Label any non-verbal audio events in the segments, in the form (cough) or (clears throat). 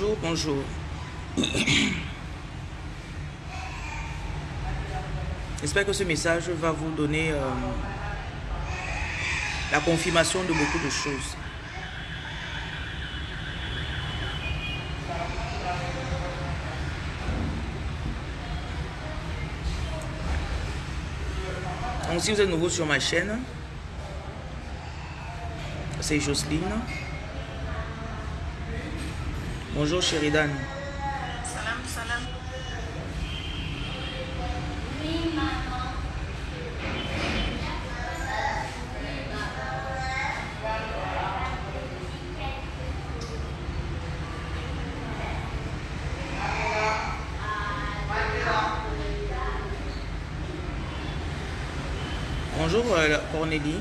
Bonjour, bonjour. (coughs) J'espère que ce message va vous donner euh, la confirmation de beaucoup de choses. Donc si vous êtes nouveau sur ma chaîne, c'est Jocelyne. Bonjour Sheridan. Salam, salam. Bonjour euh, Cornélie.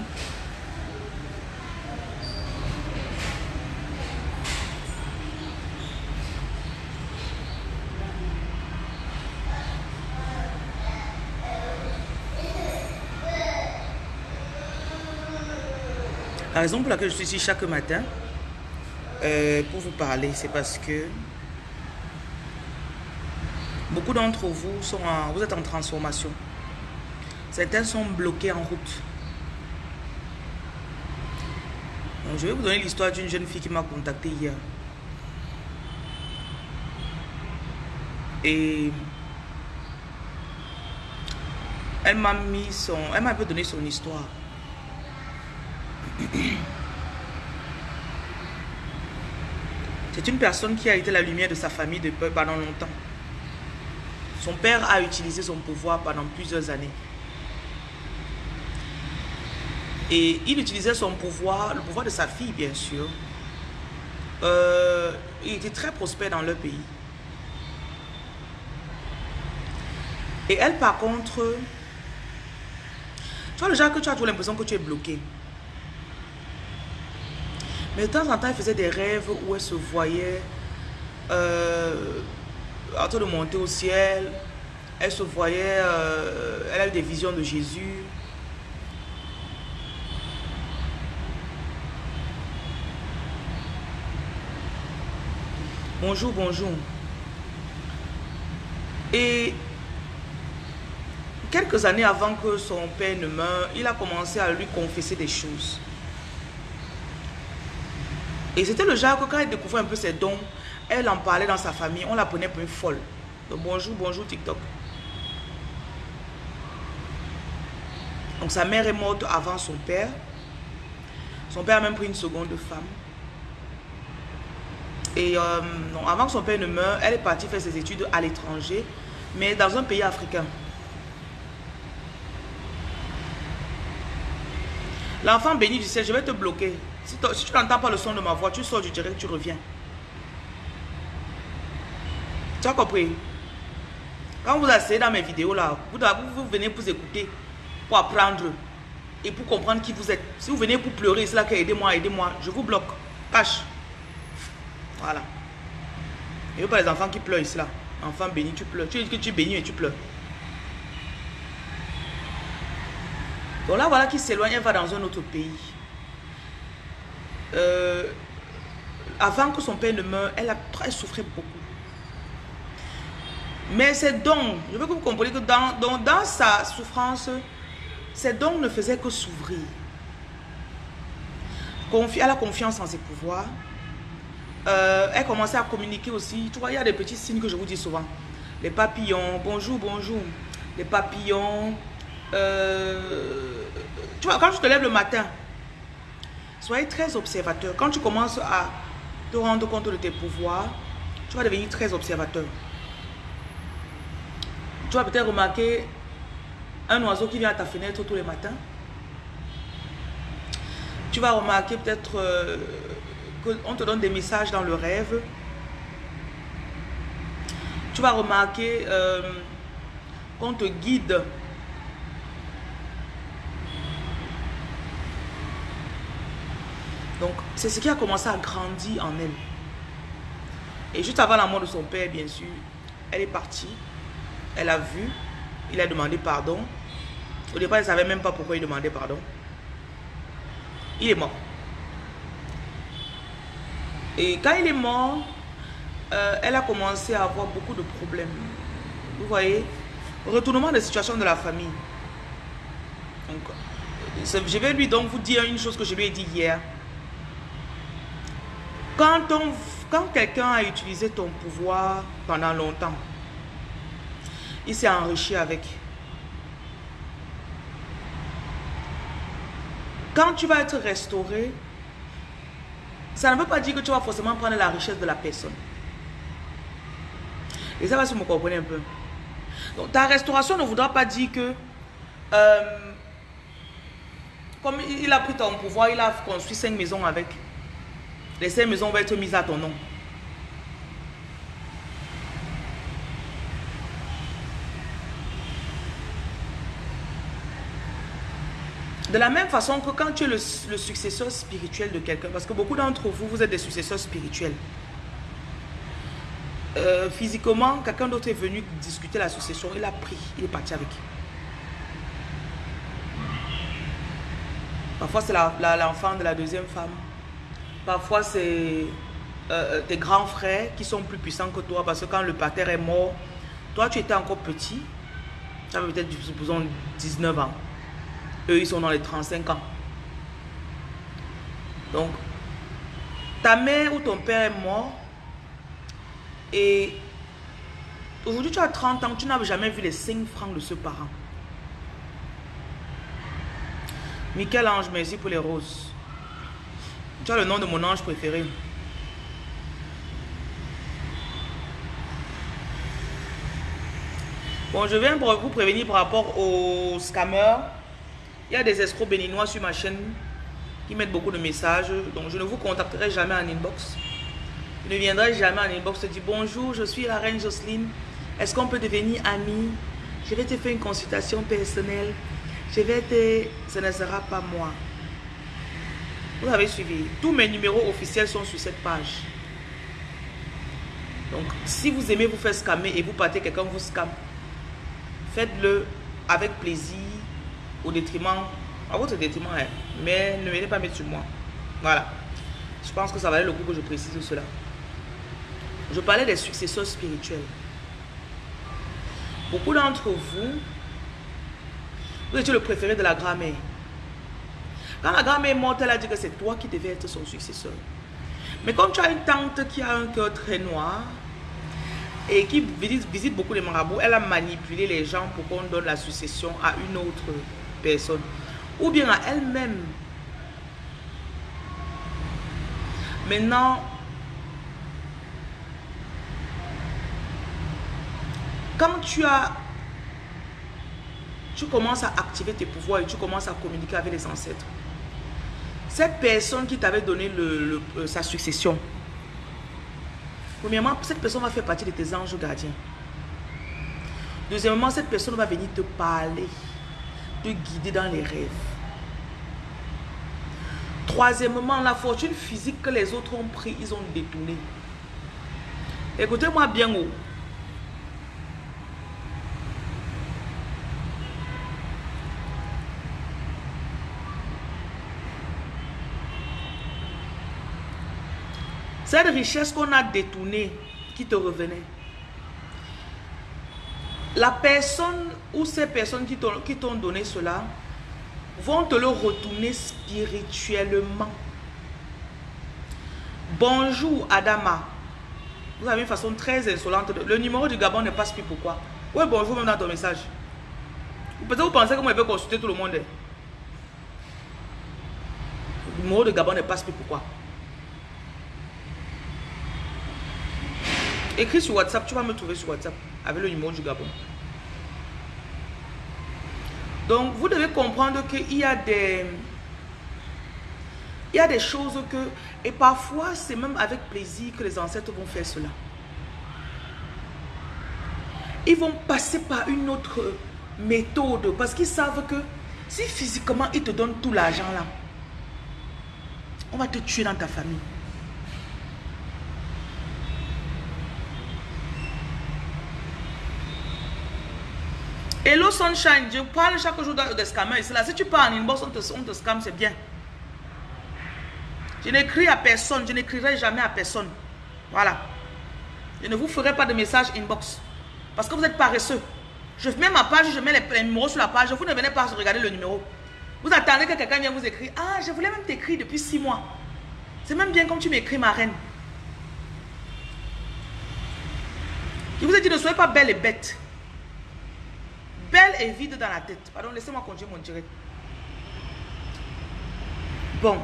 La raison pour laquelle je suis ici chaque matin euh, pour vous parler, c'est parce que beaucoup d'entre vous sont en, vous êtes en transformation. Certains sont bloqués en route. Je vais vous donner l'histoire d'une jeune fille qui m'a contacté hier. Et elle m'a mis son, elle m'a un peu donné son histoire. (clears throat) C'est une personne qui a été la lumière de sa famille pendant longtemps. Son père a utilisé son pouvoir pendant plusieurs années. Et il utilisait son pouvoir, le pouvoir de sa fille bien sûr. Euh, il était très prospère dans leur pays. Et elle par contre, tu vois le genre que tu as toujours l'impression que tu es bloqué. Mais de temps en temps, elle faisait des rêves où elle se voyait euh, en train de monter au ciel. Elle se voyait, euh, elle a eu des visions de Jésus. Bonjour, bonjour. Et quelques années avant que son père ne meure, il a commencé à lui confesser des choses. Et c'était le genre que quand elle découvrait un peu ses dons, elle en parlait dans sa famille, on la prenait pour une folle. Donc bonjour, bonjour TikTok. Donc sa mère est morte avant son père. Son père a même pris une seconde femme. Et euh, avant que son père ne meure, elle est partie faire ses études à l'étranger, mais dans un pays africain. L'enfant béni du ciel, je vais te bloquer. Si, tu n'entends pas le son de ma voix, tu sors du direct, tu reviens. Tu as compris? Quand vous asseyez dans mes vidéos là, vous, vous, venez pour écouter, pour apprendre et pour comprendre qui vous êtes. Si vous venez pour pleurer, c'est là que aidez-moi, aidez-moi, je vous bloque. Cache. Voilà. Et pas les enfants qui pleurent ici là. Enfant béni, tu pleures. Tu dis que tu es béni et tu pleures. Donc là, voilà qui s'éloigne, elle va dans un autre pays. Euh, avant que son père ne meure, elle a très souffert beaucoup. Mais ses dons, je veux que vous compreniez que dans, dans, sa souffrance, ses dons ne faisaient que s'ouvrir. Elle a confiance en ses pouvoirs. Euh, elle commençait à communiquer aussi. Tu vois, il y a des petits signes que je vous dis souvent. Les papillons, bonjour, bonjour. Les papillons. Euh, tu vois, quand tu te lèves le matin, soyez très observateur. Quand tu commences à te rendre compte de tes pouvoirs, tu vas devenir très observateur. Tu vas peut-être remarquer un oiseau qui vient à ta fenêtre tous les matins. Tu vas remarquer peut-être euh, qu'on te donne des messages dans le rêve. Tu vas remarquer euh, qu'on te guide. Donc, c'est ce qui a commencé à grandir en elle. Et juste avant la mort de son père, bien sûr, elle est partie. Elle a vu. Il a demandé pardon. Au départ, elle ne savait même pas pourquoi il demandait pardon. Il est mort. Et quand il est mort, euh, elle a commencé à avoir beaucoup de problèmes. Vous voyez Retournement de situation de la famille. je vais lui donc vous dire une chose que je lui ai dit hier. Quand, quand quelqu'un a utilisé ton pouvoir pendant longtemps, il s'est enrichi avec. Quand tu vas être restauré, ça ne veut pas dire que tu vas forcément prendre la richesse de la personne. Et ça va vous me comprenez un peu. Donc ta restauration ne voudra pas dire que euh, comme il a pris ton pouvoir, il a construit cinq maisons avec. Les cinq maisons vont être mises à ton nom. De la même façon que quand tu es le, successeur spirituel de quelqu'un, parce que beaucoup d'entre vous, vous êtes des successeurs spirituels. Euh, physiquement, quelqu'un d'autre est venu discuter la succession, il a pris, il est parti avec. Parfois, c'est l'enfant de la deuxième femme. Parfois, c'est euh, euh, tes grands frères qui sont plus puissants que toi parce que quand le pater est mort, toi, tu étais encore petit. Tu avais peut-être, supposons, 19 ans. Eux, ils sont dans les 35 ans. Donc, ta mère ou ton père est mort. Et aujourd'hui, tu as 30 ans, tu n'as jamais vu les 5 francs de ce parent. Michel-Ange, merci pour les roses. Tu as le nom de mon ange préféré. Bon, je viens pour vous prévenir par rapport aux scammers. Il y a des escrocs béninois sur ma chaîne qui mettent beaucoup de messages. Donc, je ne vous contacterai jamais en inbox. Je ne viendrai jamais en inbox te dire bonjour, je suis la reine Jocelyne. Est-ce qu'on peut devenir amis Je vais te faire une consultation personnelle. Je vais te... Ce ne sera pas moi. Vous avez suivi. Tous mes numéros officiels sont sur cette page. Donc, si vous aimez vous faire scammer et vous partez quelqu'un vous scamme, faites-le avec plaisir au détriment, à votre détriment, hein. mais ne venez pas mettre sur moi. Voilà. Je pense que ça valait le coup que je précise cela. Je parlais des successeurs spirituels. Beaucoup d'entre vous, vous étiez le préféré de la grand-mère. Quand la grand-mère est morte, elle a dit que c'est toi qui devais être son successeur. Mais comme tu as une tante qui a un cœur très noir et qui visite beaucoup les marabouts, elle a manipulé les gens pour qu'on donne la succession à une autre personne ou bien à elle-même. Maintenant, quand tu as tu commences à activer tes pouvoirs et tu commences à communiquer avec les ancêtres. Cette personne qui t'avait donné le, euh, sa succession, premièrement, cette personne va faire partie de tes anges gardiens. Deuxièmement, cette personne va venir te parler de guider dans les rêves. Troisièmement, la fortune physique que les autres ont pris, ils ont détourné. Écoutez-moi bien haut. Cette richesse qu'on a détournée, qui te revenait, la personne ou ces personnes qui t'ont donné cela vont te le retourner spirituellement. Bonjour Adama. Vous avez une façon très insolente. Le numéro du Gabon ne passe plus pourquoi? Oui, bonjour même dans ton message. Vous pensez que moi je vais consulter tout le monde? Le numéro du Gabon ne passe plus pourquoi? Écris sur WhatsApp, tu vas me trouver sur WhatsApp avec le numéro du Gabon. Donc, vous devez comprendre qu'il y a des... Il y a des choses que... Et parfois, c'est même avec plaisir que les ancêtres vont faire cela. Ils vont passer par une autre méthode parce qu'ils savent que si physiquement ils te donnent tout l'argent là, on va te tuer dans ta famille. Hello Sunshine, je parle chaque jour de scammers. Là. Si tu parles en inbox, on te, on te scamme, c'est bien. Je n'écris à personne, je n'écrirai jamais à personne. Voilà. Je ne vous ferai pas de message inbox. Parce que vous êtes paresseux. Je mets ma page, je mets les, numéros sur la page. Vous ne venez pas regarder le numéro. Vous attendez que quelqu'un vienne vous écrire. Ah, je voulais même t'écrire depuis six mois. C'est même bien comme tu m'écris, ma reine. Je vous ai dit, ne soyez pas belle et bête. Belle et vide dans la tête. Pardon, laissez-moi continuer mon direct. Bon.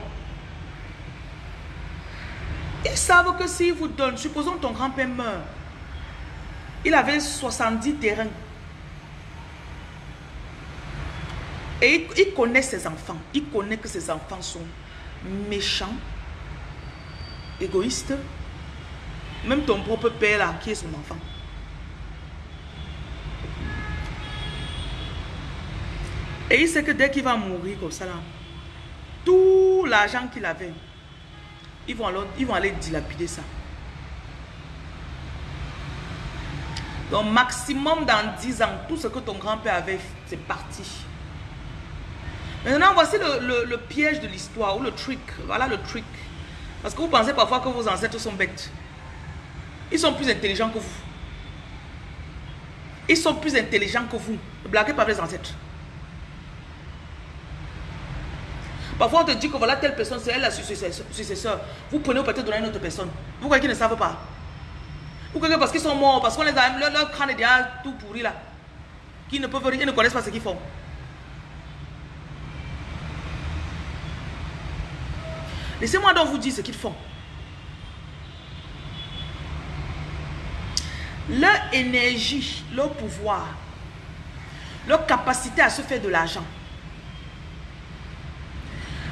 Ils savent que s'ils vous donnent, supposons ton grand-père meurt, il avait 70 terrains. Et il, connaît ses enfants. Il connaît que ses enfants sont méchants, égoïstes. Même ton propre père là, qui est son enfant. Et il sait que dès qu'il va mourir comme ça là, tout l'argent qu'il avait, ils vont, aller dilapider ça. Donc maximum dans 10 ans, tout ce que ton grand-père avait, c'est parti. Maintenant, voici le, piège de l'histoire, ou le trick. Voilà le trick. Parce que vous pensez parfois que vos ancêtres sont bêtes. Ils sont plus intelligents que vous. Ils sont plus intelligents que vous. Ne blaguez pas les ancêtres. Parfois, on te dit que voilà, telle personne, c'est elle la successeur. Vous prenez peut-être donner à une autre personne. Vous croyez qu'ils ne savent pas? Vous croyez que parce qu'ils sont morts, parce qu'on les a, leur, leur, crâne est déjà tout pourri là. Qu'ils ne peuvent rien, ils ne connaissent pas ce qu'ils font. Laissez-moi donc vous dire ce qu'ils font. Leur énergie, leur pouvoir, leur capacité à se faire de l'argent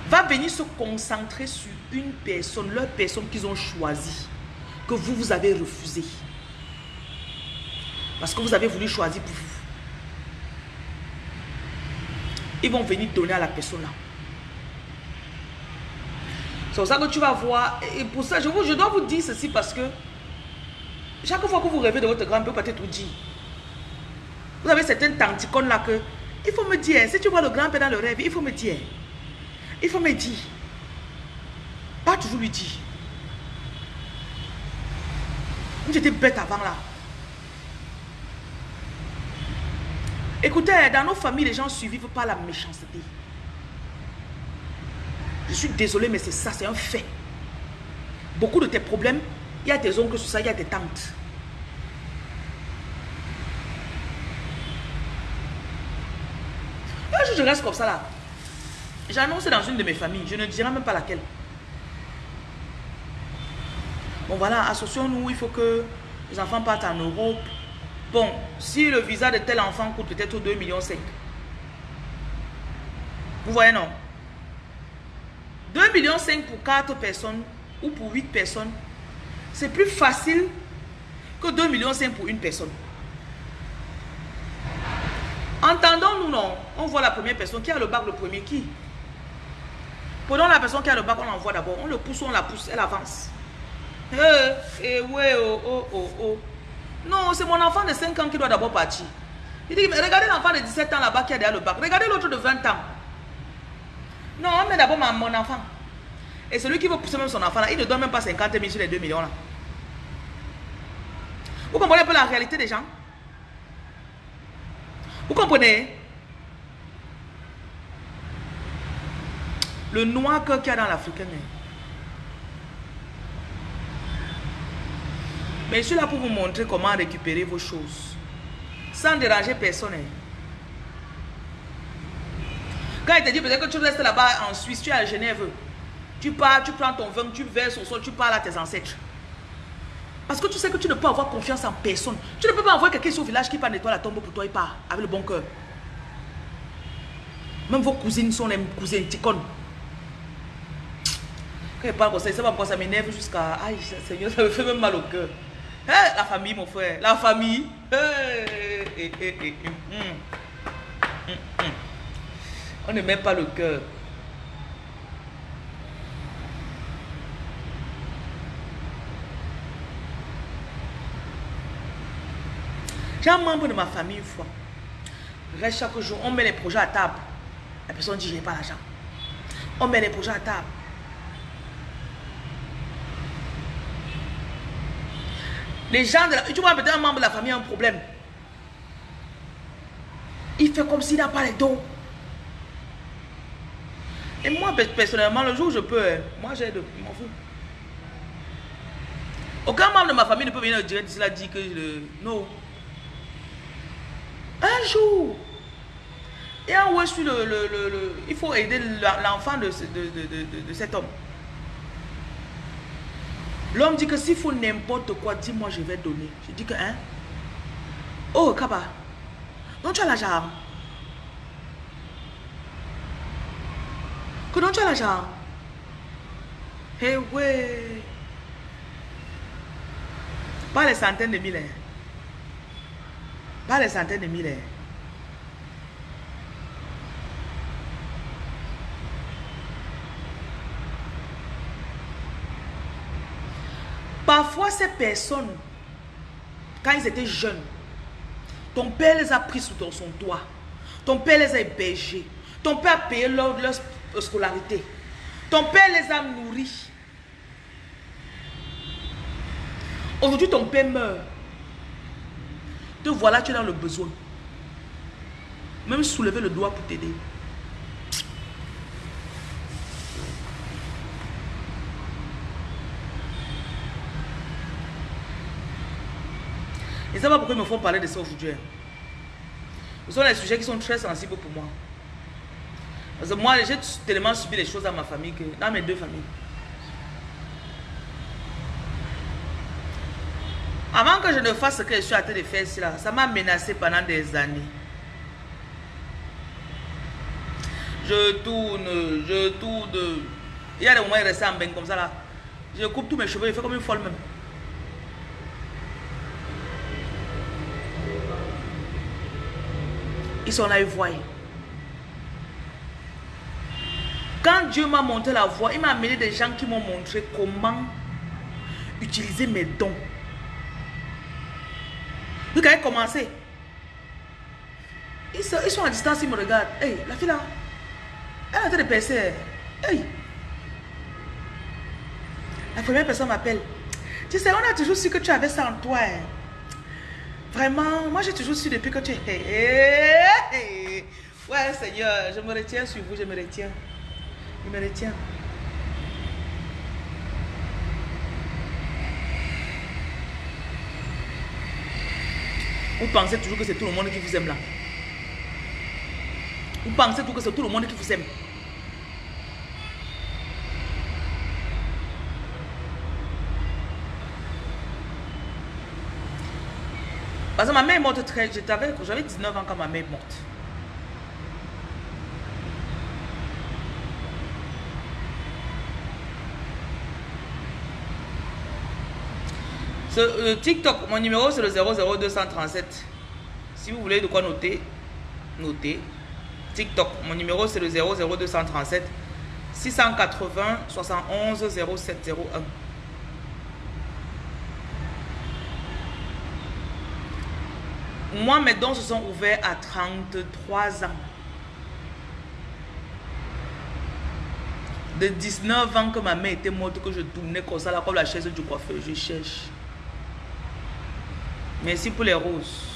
va venir se concentrer sur une personne, leur personne qu'ils ont choisie, que vous, vous avez refusé. Parce que vous avez voulu choisir pour vous. Ils vont venir donner à la personne là. C'est pour ça que tu vas voir. Et pour ça, je dois vous dire ceci parce que chaque fois que vous rêvez de votre grand-père, peut-être vous dire. Vous avez certaines tanticones là que il faut me dire, si tu vois le grand-père dans le rêve, il faut me dire. Il faut me dire. Pas toujours lui dire. J'étais bête avant là. Écoutez, dans nos familles, les gens ne survivent pas la méchanceté. Je suis désolé, mais c'est ça, c'est un fait. Beaucoup de tes problèmes, il y a tes oncles sur ça, il y a tes tantes. Un jour, je reste comme ça là. J'ai annoncé dans une de mes familles, je ne dirai même pas laquelle. Bon voilà, associons-nous, il faut que les enfants partent en Europe. Bon, si le visa de tel enfant coûte peut-être 2 millions 5. Vous voyez non? 2 millions 5 pour 4 personnes ou pour 8 personnes, c'est plus facile que 2 millions 5 pour une personne. Entendons-nous, non? On voit la première personne. Qui a le bac le premier? Qui? Prenons la personne qui a le bac, on l'envoie d'abord. On le pousse, on la pousse, elle avance. Eh, eh, ouais, oh, oh, oh, oh. Non, c'est mon enfant de 5 ans qui doit d'abord partir. Il dit, mais regardez l'enfant de 17 ans là-bas qui a derrière le bac. Regardez l'autre de 20 ans. Non, on met d'abord mon enfant. Et celui qui veut pousser même son enfant là, il ne donne même pas 50 000 sur les 2 millions là. Vous comprenez un peu la réalité des gens? Vous comprenez? Le noir qu'il y a dans l'Africain. Hein. Mais je suis là pour vous montrer comment récupérer vos choses. Sans déranger personne. Hein. Quand il te dit peut-être que tu restes là-bas en Suisse, tu es à Genève. Tu pars, tu prends ton vin, tu verses au sol, tu parles à tes ancêtres. Parce que tu sais que tu ne peux avoir confiance en personne. Tu ne peux pas envoyer quelqu'un au village qui part nettoyer la tombe pour toi et part avec le bon cœur. Même vos cousines sont les cousines ticones. Quand il comme ça, va pourquoi ça m'énerve jusqu'à... Aïe, Seigneur, ça me fait même mal au cœur. La famille, mon frère. La famille. Hey, hey, On ne met pas le cœur. J'ai un membre de ma famille une fois. Reste chaque jour, on met les projets à table. La personne dit, je n'ai pas l'argent. On met les projets à table. Les gens de la... Tu vois, peut-être un membre de la famille a un problème. Il fait comme s'il n'a pas les dos. Et moi, personnellement, le jour où je peux, hein, moi j'ai de... Je m'en fous. Aucun membre de ma famille ne peut venir dire d'ici là dire que. Non. Un jour. Et en je suis le, le, le, Il faut aider l'enfant de, de, de, cet homme. L'homme dit que s'il faut n'importe quoi, dis-moi, je vais donner. Je dis que, hein? Oh, Kaba. Donc tu as l'argent. Que donc tu as l'argent. Eh ouais. Pas les centaines de milliers. Pas les centaines de milliers. Parfois, ces personnes, quand ils étaient jeunes, ton père les a pris sous ton, son toit. Ton père les a hébergés. Ton père a payé leur, leur scolarité. Ton père les a nourris. Aujourd'hui, ton père meurt. Te voilà, tu es dans le besoin. Même soulever le doigt pour t'aider. Ça va pourquoi ils me font parler de ça aujourd'hui. Ce sont les sujets qui sont très sensibles pour moi. Parce que moi, j'ai tellement subi les choses dans ma famille, que, dans mes deux familles. Avant que je ne fasse ce que je suis en train de faire là, ça m'a menacé pendant des années. Je tourne, je tourne. Il y a des moments il restait en bain comme ça là. Je coupe tous mes cheveux, il fait comme une folle même. Ils sont là, ils voient. Quand Dieu m'a montré la voie, il m'a amené des gens qui m'ont montré comment utiliser mes dons. Donc, a commencé. Ils sont, ils sont à distance, ils me regardent. Hey, la fille là, elle a en train de. Hey. La première personne m'appelle. Tu sais, on a toujours su que tu avais ça en toi. Hein. Vraiment, moi j'ai toujours su depuis que tu es. Ouais, Seigneur, je me retiens sur vous, je me retiens. Je me retiens. Vous pensez toujours que c'est tout le monde qui vous aime là? Vous pensez toujours que c'est tout le monde qui vous aime? Parce que ma mère est morte très... J'avais 19 ans quand ma mère est morte. Ce, euh, TikTok, mon numéro c'est le 00237. Si vous voulez de quoi noter, notez. TikTok, mon numéro c'est le 00237 680 71 0701. Moi, mes dons se sont ouverts à 33 ans. De 19 ans que ma mère était morte, que je tournais comme ça, comme la chaise du coiffeur, je cherche. Merci pour les roses.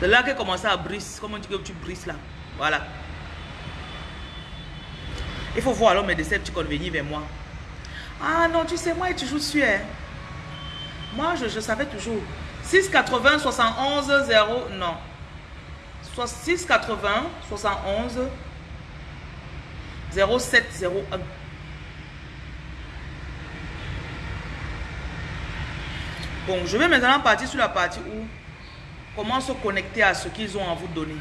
C'est là qu'elle commencé à briser. Comment que tu brises là Voilà. Il faut voir alors mes décepticons venir vers moi. Ah non, tu sais, moi, j'ai toujours su. Hein. Moi, je, savais toujours. 680 71 0. Non. 680 71 0701. Je vais maintenant partir sur la partie où comment se connecter à ce qu'ils ont à vous donner.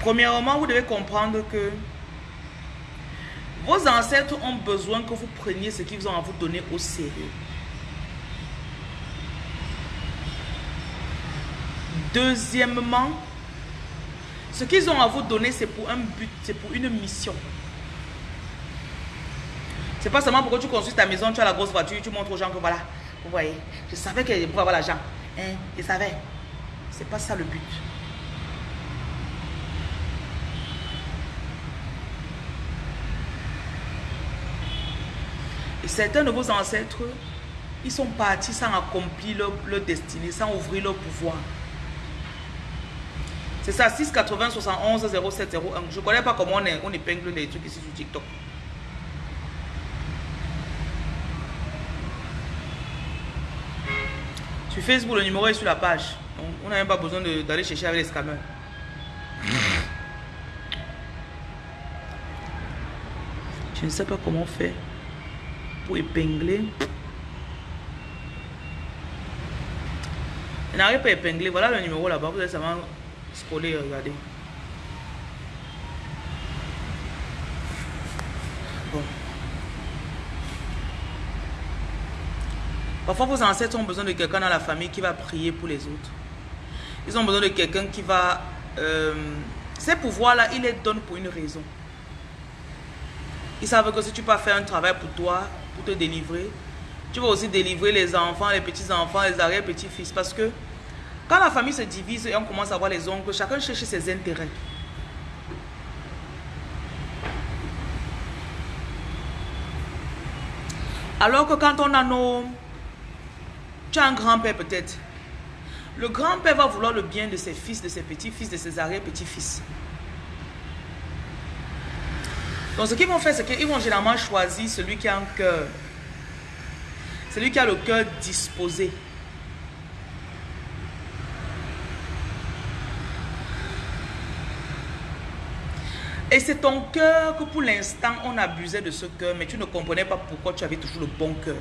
Premièrement, vous devez comprendre que vos ancêtres ont besoin que vous preniez ce qu'ils ont à vous donner au sérieux. Deuxièmement, ce qu'ils ont à vous donner, c'est pour un but, c'est pour une mission. C'est pas seulement pour que tu construis ta maison, tu as la grosse voiture, tu montres aux gens que voilà, vous voyez, je savais que pouvais avoir l'argent. Hein, je savais. C'est pas ça le but. Et certains de vos ancêtres, ils sont partis sans accomplir leur, destinée, sans ouvrir leur pouvoir. C'est ça, 6 80 71 07 01. Je ne connais pas comment on, on épingle les trucs ici sur TikTok. Sur Facebook, le numéro est sur la page. Donc, on n'a même pas besoin d'aller chercher avec les scammers. Je ne sais pas comment faire pour épingler. Je n'arrive pas à épingler. Voilà le numéro là-bas. Vous allez seulement scroller, regardez. Bon. Parfois, vos ancêtres ont besoin de quelqu'un dans la famille qui va prier pour les autres. Ils ont besoin de quelqu'un qui va... Euh, ces pouvoirs-là, ils les donnent pour une raison. Ils savent que si tu peux faire un travail pour toi, pour te délivrer, tu vas aussi délivrer les enfants, les petits-enfants, les arrière-petits-fils. Parce que quand la famille se divise et on commence à voir les oncles, chacun cherche ses intérêts. Alors que quand on a nos... Tu as un grand-père peut-être. Le grand-père va vouloir le bien de ses fils, de ses petits-fils, de ses arrière-petits-fils. Donc ce qu'ils vont faire, c'est qu'ils vont généralement choisir celui qui a un cœur. Celui qui a le cœur disposé. Et c'est ton cœur que pour l'instant, on abusait de ce cœur, mais tu ne comprenais pas pourquoi tu avais toujours le bon cœur.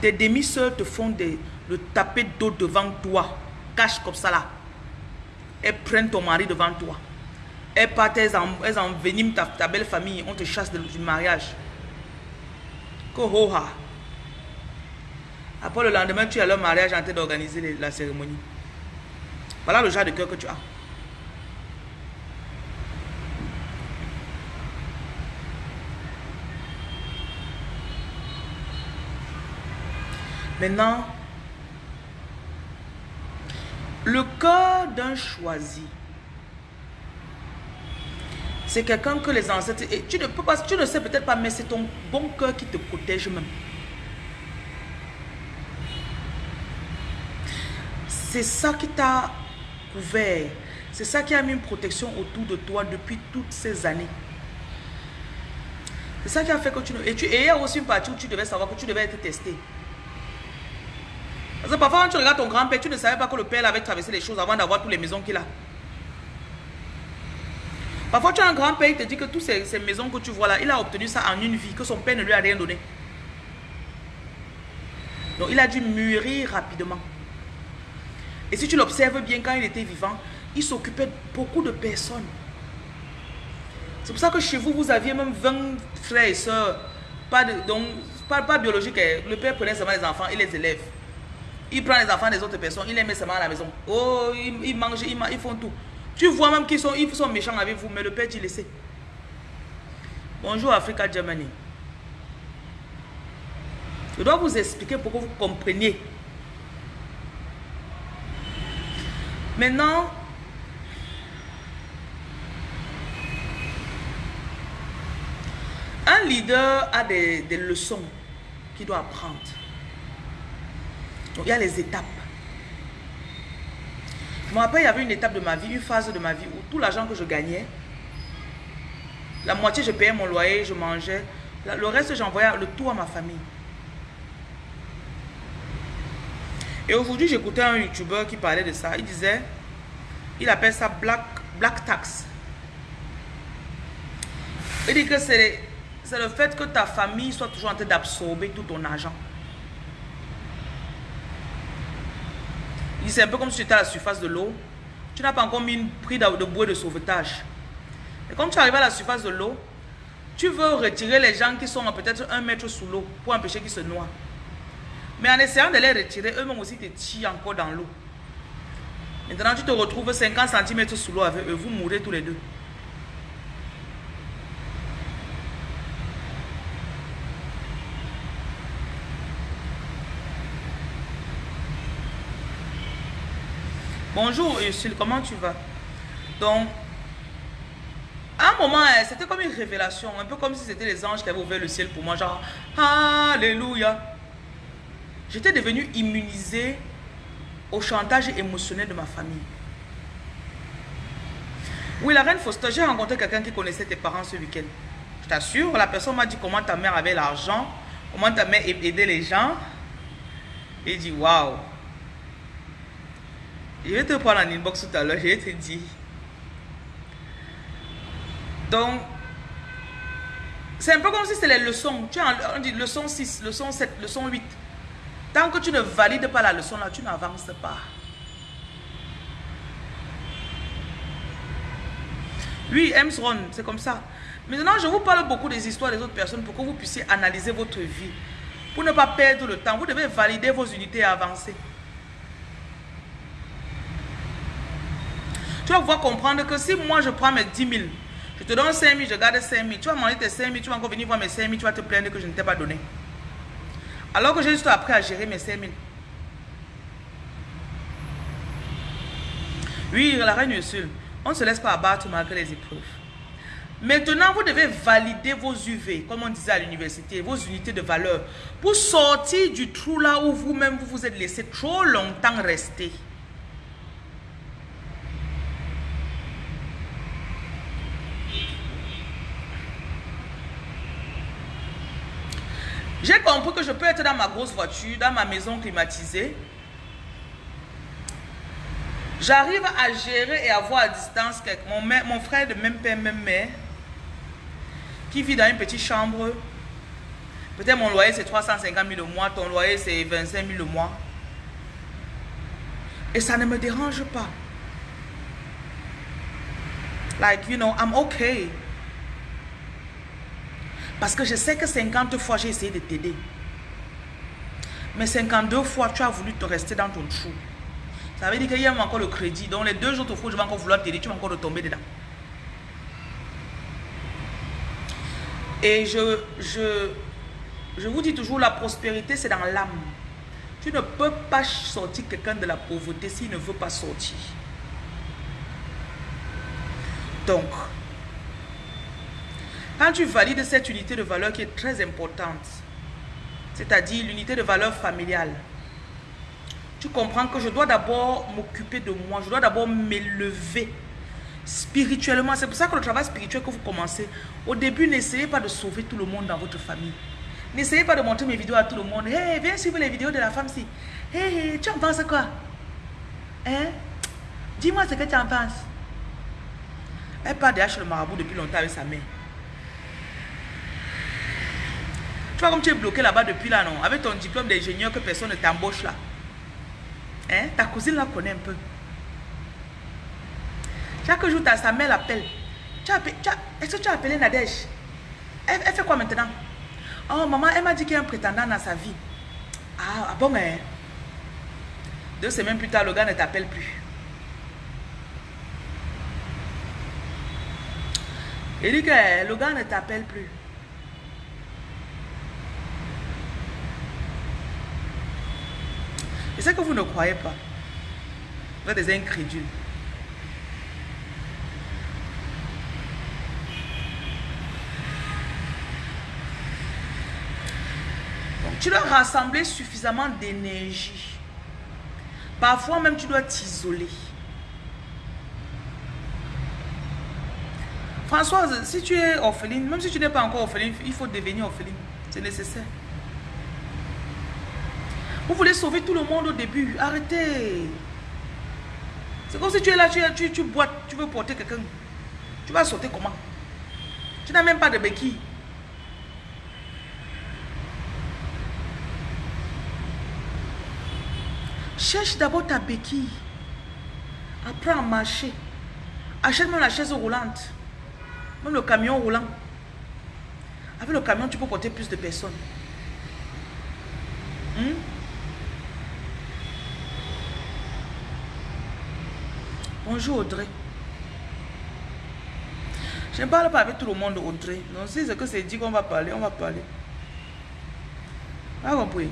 Tes demi-sœurs te font le taper d'eau devant toi. Cache comme ça là. Elles prennent ton mari devant toi. Elles partent, elles, enveniment ta, belle famille. On te chasse du mariage. Kohoha. Après le lendemain, tu as leur mariage en train d'organiser la cérémonie. Voilà le genre de cœur que tu as. Maintenant, le cœur d'un choisi, c'est quelqu'un que les ancêtres... Et tu ne peux pas, tu ne sais peut-être pas, mais c'est ton bon cœur qui te protège même. C'est ça qui t'a couvert. C'est ça qui a mis une protection autour de toi depuis toutes ces années. C'est ça qui a fait que tu ne... Tu, et il y a aussi une partie où tu devais savoir que tu devais être testé. Parfois, quand tu regardes ton grand-père, tu ne savais pas que le père avait traversé les choses avant d'avoir toutes les maisons qu'il a. Parfois, tu as un grand-père, qui te dit que toutes ces, maisons que tu vois là, il a obtenu ça en une vie, que son père ne lui a rien donné. Donc, il a dû mûrir rapidement. Et si tu l'observes bien, quand il était vivant, il s'occupait beaucoup de personnes. C'est pour ça que chez vous, vous aviez même 20 frères et sœurs. Pas, de, pas, pas biologique. Hein. Le père prenait seulement les enfants et les élèves. Il prend les enfants des autres personnes, il les met seulement à la maison. Oh, ils, mangent, ils, font tout. Tu vois même qu'ils sont, ils sont méchants avec vous, mais le père dit laissez. Bonjour Africa Germany. Je dois vous expliquer pour que vous compreniez. Maintenant, un leader a des leçons qu'il doit apprendre il y a les étapes. Je me rappelle, il y avait une étape de ma vie, une phase de ma vie où tout l'argent que je gagnais, la moitié, je payais mon loyer, je mangeais. Le reste, j'envoyais le tout à ma famille. Et aujourd'hui, j'écoutais un YouTuber qui parlait de ça. Il disait, il appelle ça Black, black Tax. Il dit que c'est le fait que ta famille soit toujours en train d'absorber tout ton argent. C'est un peu comme si tu étais à la surface de l'eau. Tu n'as pas encore mis une prise de bois de sauvetage. Et quand tu arrives à la surface de l'eau, tu veux retirer les gens qui sont peut-être un mètre sous l'eau pour empêcher qu'ils se noient. Mais en essayant de les retirer, eux-mêmes aussi te tirent encore dans l'eau. Maintenant, tu te retrouves 50 cm sous l'eau avec eux. Vous mourrez tous les deux. Bonjour Ursule, comment tu vas Donc, À un moment, hein, c'était comme une révélation, un peu comme si c'était les anges qui avaient ouvert le ciel pour moi, genre, Alléluia. J'étais devenue immunisée au chantage émotionnel de ma famille. Oui, la reine Foster, j'ai rencontré quelqu'un qui connaissait tes parents ce week-end. Je t'assure, la personne m'a dit comment ta mère avait l'argent, comment ta mère aidait les gens. Et dit, waouh. Je vais te prendre en inbox tout à l'heure, je vais te dire. Donc, c'est un peu comme si c'était les leçons. Tu as, on dit leçon 6, leçon 7, leçon 8. Tant que tu ne valides pas la leçon là, tu n'avances pas. Oui, Emsron, c'est comme ça. Maintenant, je vous parle beaucoup des histoires des autres personnes pour que vous puissiez analyser votre vie. Pour ne pas perdre le temps, vous devez valider vos unités et avancer. Tu vas pouvoir comprendre que si moi je prends mes 10 000, je te donne 5 000, je garde 5 000, tu vas manger tes 5 000, tu vas encore venir voir mes 5 000, tu vas te plaindre que je ne t'ai pas donné. Alors que j'ai juste appris à gérer mes 5 000. Oui, la reine Ursule, on ne se laisse pas abattre malgré les épreuves. Maintenant, vous devez valider vos UV, comme on disait à l'université, vos unités de valeur, pour sortir du trou là où vous-même vous vous êtes laissé trop longtemps rester. J'ai compris que je peux être dans ma grosse voiture, dans ma maison climatisée. J'arrive à gérer et à voir à distance mon, mon frère de même père, même mère, qui vit dans une petite chambre. Peut-être mon loyer c'est 350 000 le mois, ton loyer c'est 25 000 le mois. Et ça ne me dérange pas. Like, you know, I'm okay. Parce que je sais que 50 fois, j'ai essayé de t'aider. Mais 52 fois, tu as voulu te rester dans ton trou. Ça veut dire qu'il y a encore le crédit. Donc les deux autres fois, je vais encore vouloir t'aider, tu vas encore tomber dedans. Et je, je, je vous dis toujours, la prospérité, c'est dans l'âme. Tu ne peux pas sortir quelqu'un de la pauvreté s'il ne veut pas sortir. Donc, quand tu valides cette unité de valeur qui est très importante, c'est-à-dire l'unité de valeur familiale, tu comprends que je dois d'abord m'occuper de moi, je dois d'abord m'élever spirituellement. C'est pour ça que le travail spirituel que vous commencez, au début, n'essayez pas de sauver tout le monde dans votre famille. N'essayez pas de montrer mes vidéos à tout le monde. Hey, viens suivre les vidéos de la femme-ci. Hey, tu en penses quoi? Hein? Dis-moi ce que tu en penses. Elle part derrière le marabout depuis longtemps avec sa mère. Tu vois comme tu es bloqué là-bas depuis là, non? Avec ton diplôme d'ingénieur que personne ne t'embauche là. Hein? Ta cousine la connaît un peu. Chaque jour, ta, sa mère l'appelle. Est-ce que tu as appelé Nadège? Elle, fait quoi maintenant? Oh, maman, elle m'a dit qu'il y a un prétendant dans sa vie. Ah, ah bon, mais... Deux semaines plus tard, le gars ne t'appelle plus. Il dit que le gars ne t'appelle plus. Et c'est que vous ne croyez pas. Vous êtes des incrédules. Donc, tu dois rassembler suffisamment d'énergie. Parfois même, tu dois t'isoler. Françoise, si tu es orpheline, même si tu n'es pas encore orpheline, il faut devenir orpheline. C'est nécessaire. Vous voulez sauver tout le monde au début. Arrêtez. C'est comme si tu es là, tu, tu, tu bois, tu veux porter quelqu'un. Tu vas sauter comment? Tu n'as même pas de béquille. Cherche d'abord ta béquille. Apprends à marcher. Achète même la chaise roulante. Même le camion roulant. Avec le camion, tu peux porter plus de personnes. Hmm? Bonjour Audrey. Je ne parle pas avec tout le monde Audrey. Non, si c'est que c'est dit qu'on va parler, on va parler. Pas compris?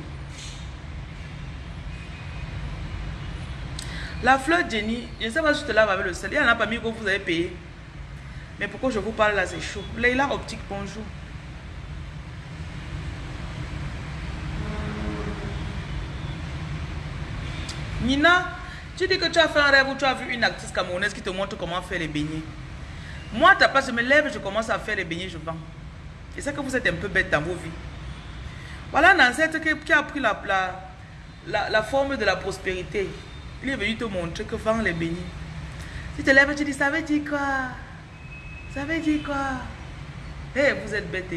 La fleur Jenny, je ne sais pas si je te lave avec le sel. Il y en a pas mis que vous avez payé. Mais pourquoi je vous parle là, c'est chaud. Leila Optique, bonjour. Nina, tu dis que tu as fait un rêve où tu as vu une actrice camerounaise qui te montre comment faire les beignets. Moi, ta place, je me lève, je commence à faire les beignets, je vends. Et c'est que vous êtes un peu bête dans vos vies. Voilà un ancêtre qui a pris la, la, forme de la prospérité. Il est venu te montrer que vend les beignets. Tu te lèves, tu dis, ça veut dire quoi? Ça veut dire quoi? Eh, vous êtes bête.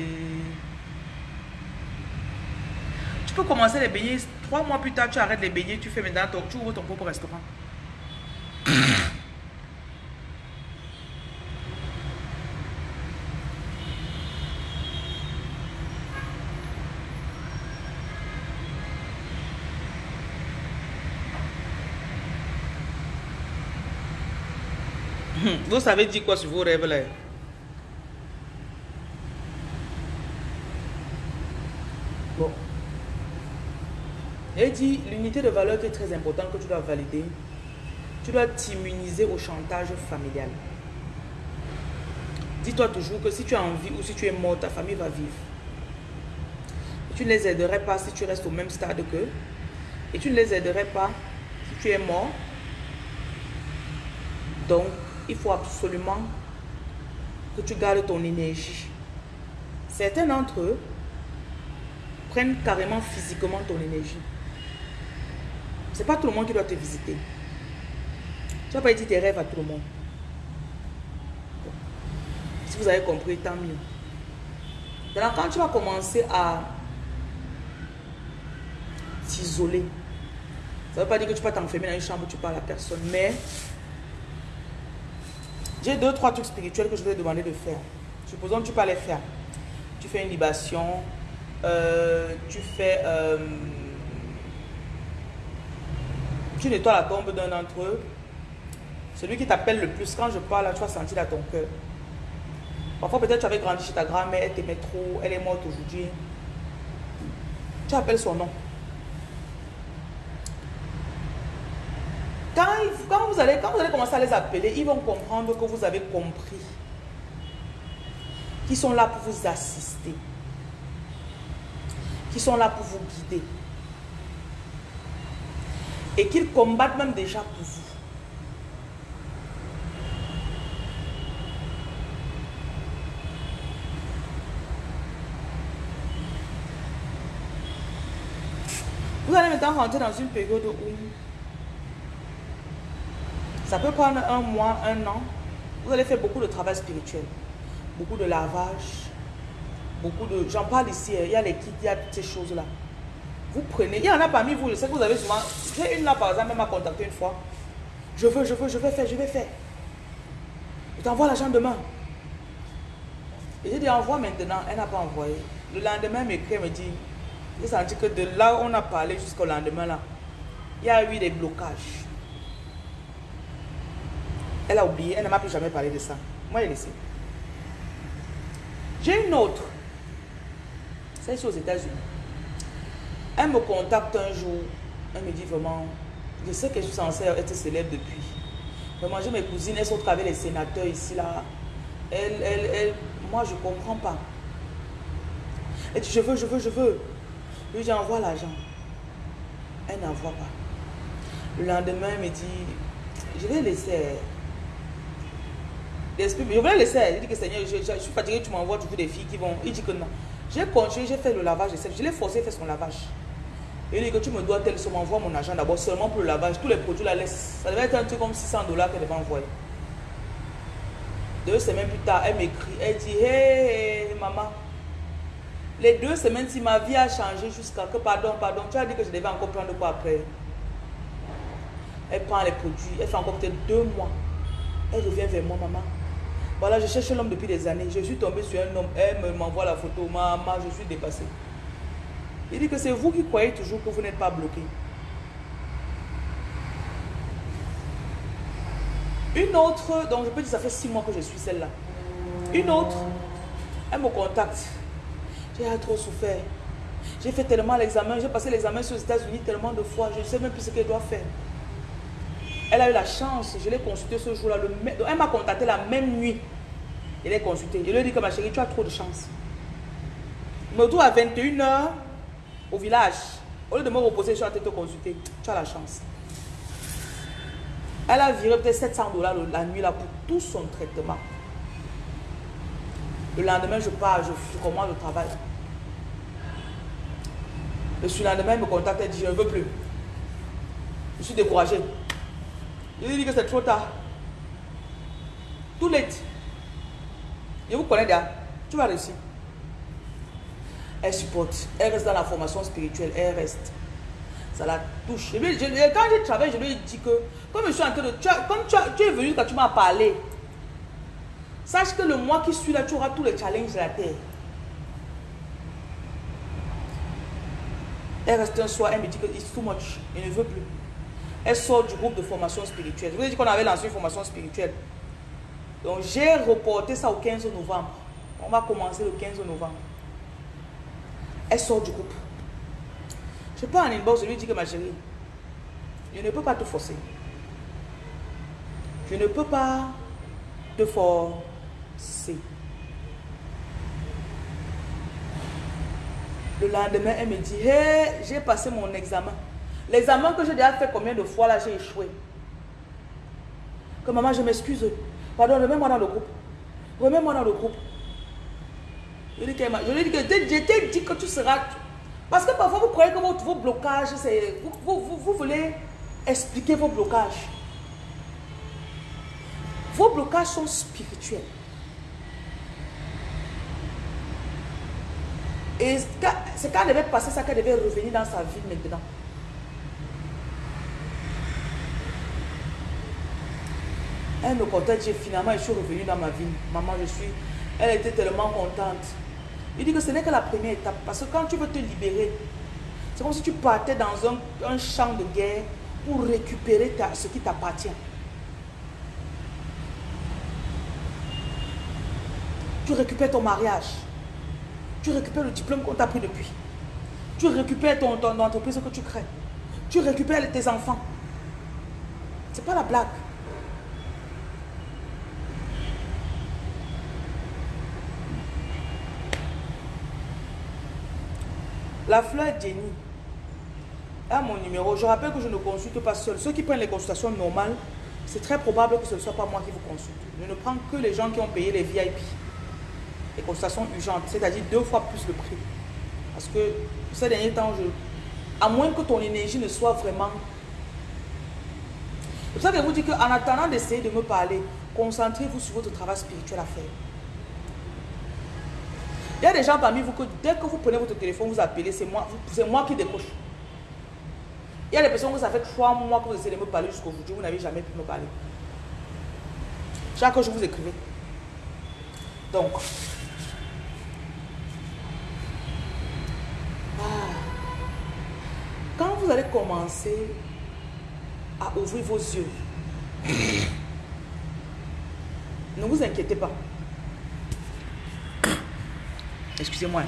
Tu peux commencer les beignets Trois mois plus tard, tu arrêtes les beignets, tu fais maintenant ton, tu ouvres ton propre restaurant. Vous savez dire quoi sur vos rêves là Bon. Dit, l'unité de valeur qui est très importante que tu dois valider, tu dois t'immuniser au chantage familial. Dis-toi toujours que si tu as envie ou si tu es mort, ta famille va vivre. tu ne les aiderais pas si tu restes au même stade qu'eux. Et tu ne les aiderais pas si tu es mort. Donc, il faut absolument que tu gardes ton énergie. Certains d'entre eux prennent carrément physiquement ton énergie. Pas tout le monde qui doit te visiter. Tu vas pas dire tes rêves à tout le monde. Si vous avez compris, tant mieux. Maintenant, quand tu vas commencer à t'isoler, ça veut pas dire que tu vas t'enfermer dans une chambre où tu parles à personne, mais j'ai deux, trois trucs spirituels que je vais te demander de faire. Supposons que tu peux les faire. Tu fais une libation, euh, tu fais... Euh, tu nettoies la tombe d'un d'entre eux. Celui qui t'appelle le plus, quand je parle, tu vas sentir dans ton cœur. Parfois, peut-être tu avais grandi chez ta grand-mère, elle t'aimait trop, elle est morte aujourd'hui. Tu appelles son nom. Quand, vous allez, quand vous allez commencer à les appeler, ils vont comprendre que vous avez compris. Qu'ils sont là pour vous assister. Qu'ils sont là pour vous guider. Et qu'ils combattent même déjà pour vous. Vous allez maintenant rentrer dans une période où ça peut prendre un mois, un an. Vous allez faire beaucoup de travail spirituel, beaucoup de lavage, beaucoup de... J'en parle ici, hein. il y a les kits, il y a toutes ces choses-là. Vous prenez, il y en a parmi vous, je sais que vous avez souvent... J'ai une là par exemple, même m'a contacté une fois. Je veux, je veux, je vais faire, je vais faire. Je t'envoie l'argent demain. Et j'ai dit, envoie maintenant. Elle n'a pas envoyé. Le lendemain, elle m'écrit, elle me dit, j'ai senti que de là où on a parlé jusqu'au lendemain, là, il y a eu des blocages. Elle a oublié, elle ne m'a plus jamais parlé de ça. Moi, elle laissé. J'ai une autre. C'est ici aux États-Unis. Elle me contacte un jour. Elle me dit vraiment, je sais que je suis censée être célèbre depuis. Vraiment, j'ai mes cousines, elles sont avec les sénateurs ici, là. Elle, elle, elle, moi, je ne comprends pas. Elle dit, je veux, je veux, je veux. Lui, j'envoie l'argent. Elle n'envoie pas. Le lendemain, elle me dit, je vais laisser je voulais laisser. Il dit que Seigneur, je, suis fatigué, tu m'envoies toujours des filles qui vont. Il dit que non. J'ai continué, j'ai fait le lavage. Je l'ai forcé à faire son lavage. Il dit que tu me dois tel somme, envoie mon argent d'abord seulement pour le lavage. Tous les produits la laisse. Ça devait être un truc comme 600 dollars qu'elle devait envoyer. Deux semaines plus tard, elle m'écrit. Elle dit Hé, maman. Les deux semaines, si ma vie a changé jusqu'à que, pardon, pardon, tu as dit que je devais encore prendre quoi après? Elle prend les produits, elle fait encore peut-être deux mois. Elle revient vers moi, maman. Voilà, je cherche l'homme depuis des années. Je suis tombé sur un homme. Elle m'envoie la photo. Maman, je suis dépassé. Il dit que c'est vous qui croyez toujours que vous n'êtes pas bloqué. Une autre, donc je peux dire ça fait six mois que je suis celle-là. Une autre, elle me contacte. J'ai trop souffert. J'ai fait tellement l'examen, j'ai passé l'examen sur les États-Unis tellement de fois, je ne sais même plus ce qu'elle doit faire. Elle a eu la chance, je l'ai consultée ce jour-là. Elle m'a contacté la même nuit. Il est consulté. Je lui ai dit que ma chérie, tu as trop de chance. Je me retrouve à 21h au village. Au lieu de me reposer, je suis en de te consulter. Tu as la chance. Elle a viré peut-être 700 dollars la nuit là pour tout son traitement. Le lendemain, je pars, je, commence le travail. Le surlendemain, il me contacte et dit, je ne veux plus. Je suis découragé. Je lui dis que c'est trop tard. Tout late. Je vous connais déjà. Tu vas réussir. Elle supporte. Elle reste dans la formation spirituelle. Elle reste. Ça la touche. quand je travaille, je lui dit que, comme je suis en train de. Tu comme tu, es venu quand tu m'as parlé, sache que le mois qui suit là, tu auras tous les challenges de la terre. Elle reste un soir, elle me dit que c'est too much. Elle ne veut plus. Elle sort du groupe de formation spirituelle. Je vous ai dit qu'on avait lancé une formation spirituelle. Donc j'ai reporté ça au 15 novembre. On va commencer le 15 novembre. Elle sort du groupe. Je pas en inbox, je lui dis que ma chérie, je ne peux pas te forcer. Je ne peux pas te forcer. Le lendemain, elle me dit, hé, j'ai passé mon examen. L'examen que j'ai déjà fait combien de fois là, j'ai échoué. Que maman, je m'excuse. Pardon, remets-moi dans le groupe. Remets-moi dans le groupe. Je lui ai dit que je dit que tu seras... Parce que parfois, vous croyez que vos, blocages, c'est... Vous, vous, voulez expliquer vos blocages. Vos blocages sont spirituels. Et c'est quand elle devait passer ça qu'elle devait revenir dans sa vie maintenant. Elle me contacte, finalement, je suis revenue dans ma vie. Maman, je suis... Elle était tellement contente. Il dit que ce n'est que la première étape. Parce que quand tu veux te libérer, c'est comme si tu partais dans un, champ de guerre pour récupérer ce qui t'appartient. Tu récupères ton mariage. Tu récupères le diplôme qu'on t'a pris depuis. Tu récupères ton, ton, entreprise que tu crées. Tu récupères tes enfants. C'est pas la blague. La fleur Jenny a mon numéro. Je rappelle que je ne consulte pas seul. Ceux qui prennent les consultations normales, c'est très probable que ce ne soit pas moi qui vous consulte. Je ne prends que les gens qui ont payé les VIP. Les consultations urgentes, c'est-à-dire deux fois plus le prix. Parce que ces derniers temps, à moins que ton énergie ne soit vraiment... C'est pour ça que je vous dis qu'en attendant d'essayer de me parler, concentrez-vous sur votre travail spirituel à faire. Il y a des gens parmi vous que dès que vous prenez votre téléphone, vous appelez, c'est moi, moi qui décroche. Il y a des personnes que ça fait trois mois que vous essayez de me parler jusqu'au jour, vous n'avez jamais pu me parler. Chaque jour, vous écrivez. Donc, ah. quand vous allez commencer à ouvrir vos yeux, (coughs) ne vous inquiétez pas. Excusez-moi.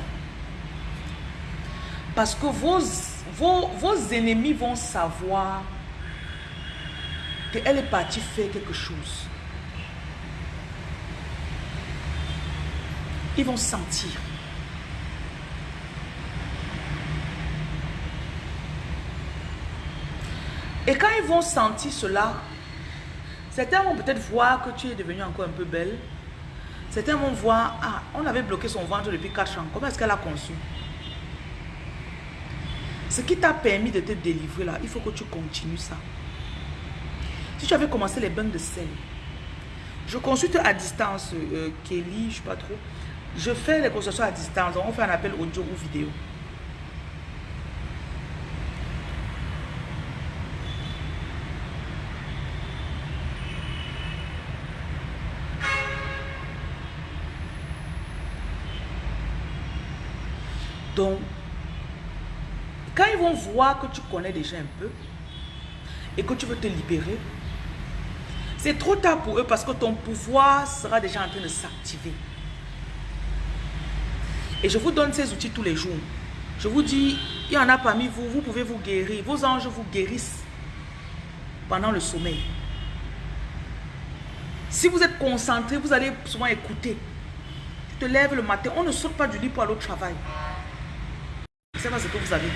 Parce que vos, ennemis vont savoir qu'elle est partie faire quelque chose. Ils vont sentir. Et quand ils vont sentir cela, certains vont peut-être voir que tu es devenue encore un peu belle. Certains vont voir, ah, on avait bloqué son ventre depuis 4 ans. Comment est-ce qu'elle a conçu? Ce qui t'a permis de te délivrer là, il faut que tu continues ça. Si tu avais commencé les bains de sel, je consulte à distance euh, Kelly, je ne sais pas trop. Je fais les consultations à distance. On fait un appel audio ou vidéo. Donc, vont voir que tu connais déjà un peu et que tu veux te libérer, c'est trop tard pour eux parce que ton pouvoir sera déjà en train de s'activer. Et je vous donne ces outils tous les jours. Je vous dis, il y en a parmi vous, vous pouvez vous guérir. Vos anges vous guérissent pendant le sommeil. Si vous êtes concentré, vous allez souvent écouter. Tu te lèves le matin, on ne saute pas du lit pour aller au travail. C'est pas ce que vous avez.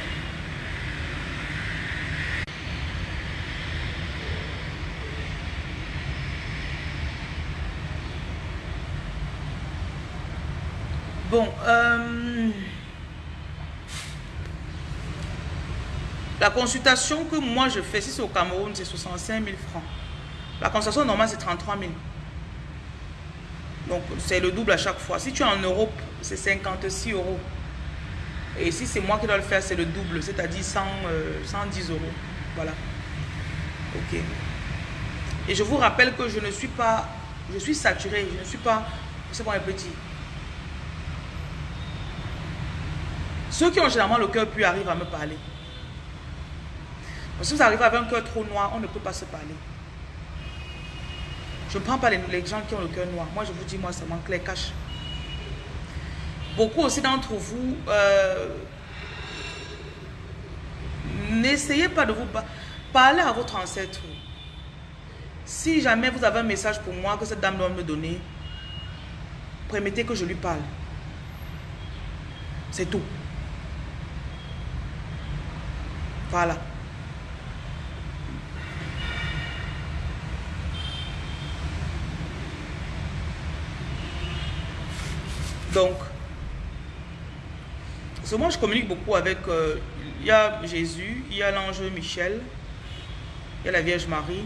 Bon, euh, la consultation que moi je fais, si c'est au Cameroun, c'est 65 000 francs. La consultation normale, c'est 33 000. Donc, c'est le double à chaque fois. Si tu es en Europe, c'est 56 euros. Et si c'est moi qui dois le faire, c'est le double, c'est-à-dire 100, 110 euh, euros. Voilà. Ok. Et je vous rappelle que je ne suis pas, je suis saturé, je ne suis pas, c'est pour un petit. Ceux qui ont généralement le cœur puis arrivent à me parler. si vous arrivez avec un cœur trop noir, on ne peut pas se parler. Je ne prends pas les, gens qui ont le cœur noir. Moi, je vous dis, moi, ça manque les cache. Beaucoup aussi d'entre vous, euh, n'essayez pas de vous parler à votre ancêtre. Si jamais vous avez un message pour moi que cette dame doit me donner, permettez que je lui parle. C'est tout. Voilà. Donc, moi je communique beaucoup avec, euh, il y Jésus, il y a l'ange Michel, il y a la Vierge Marie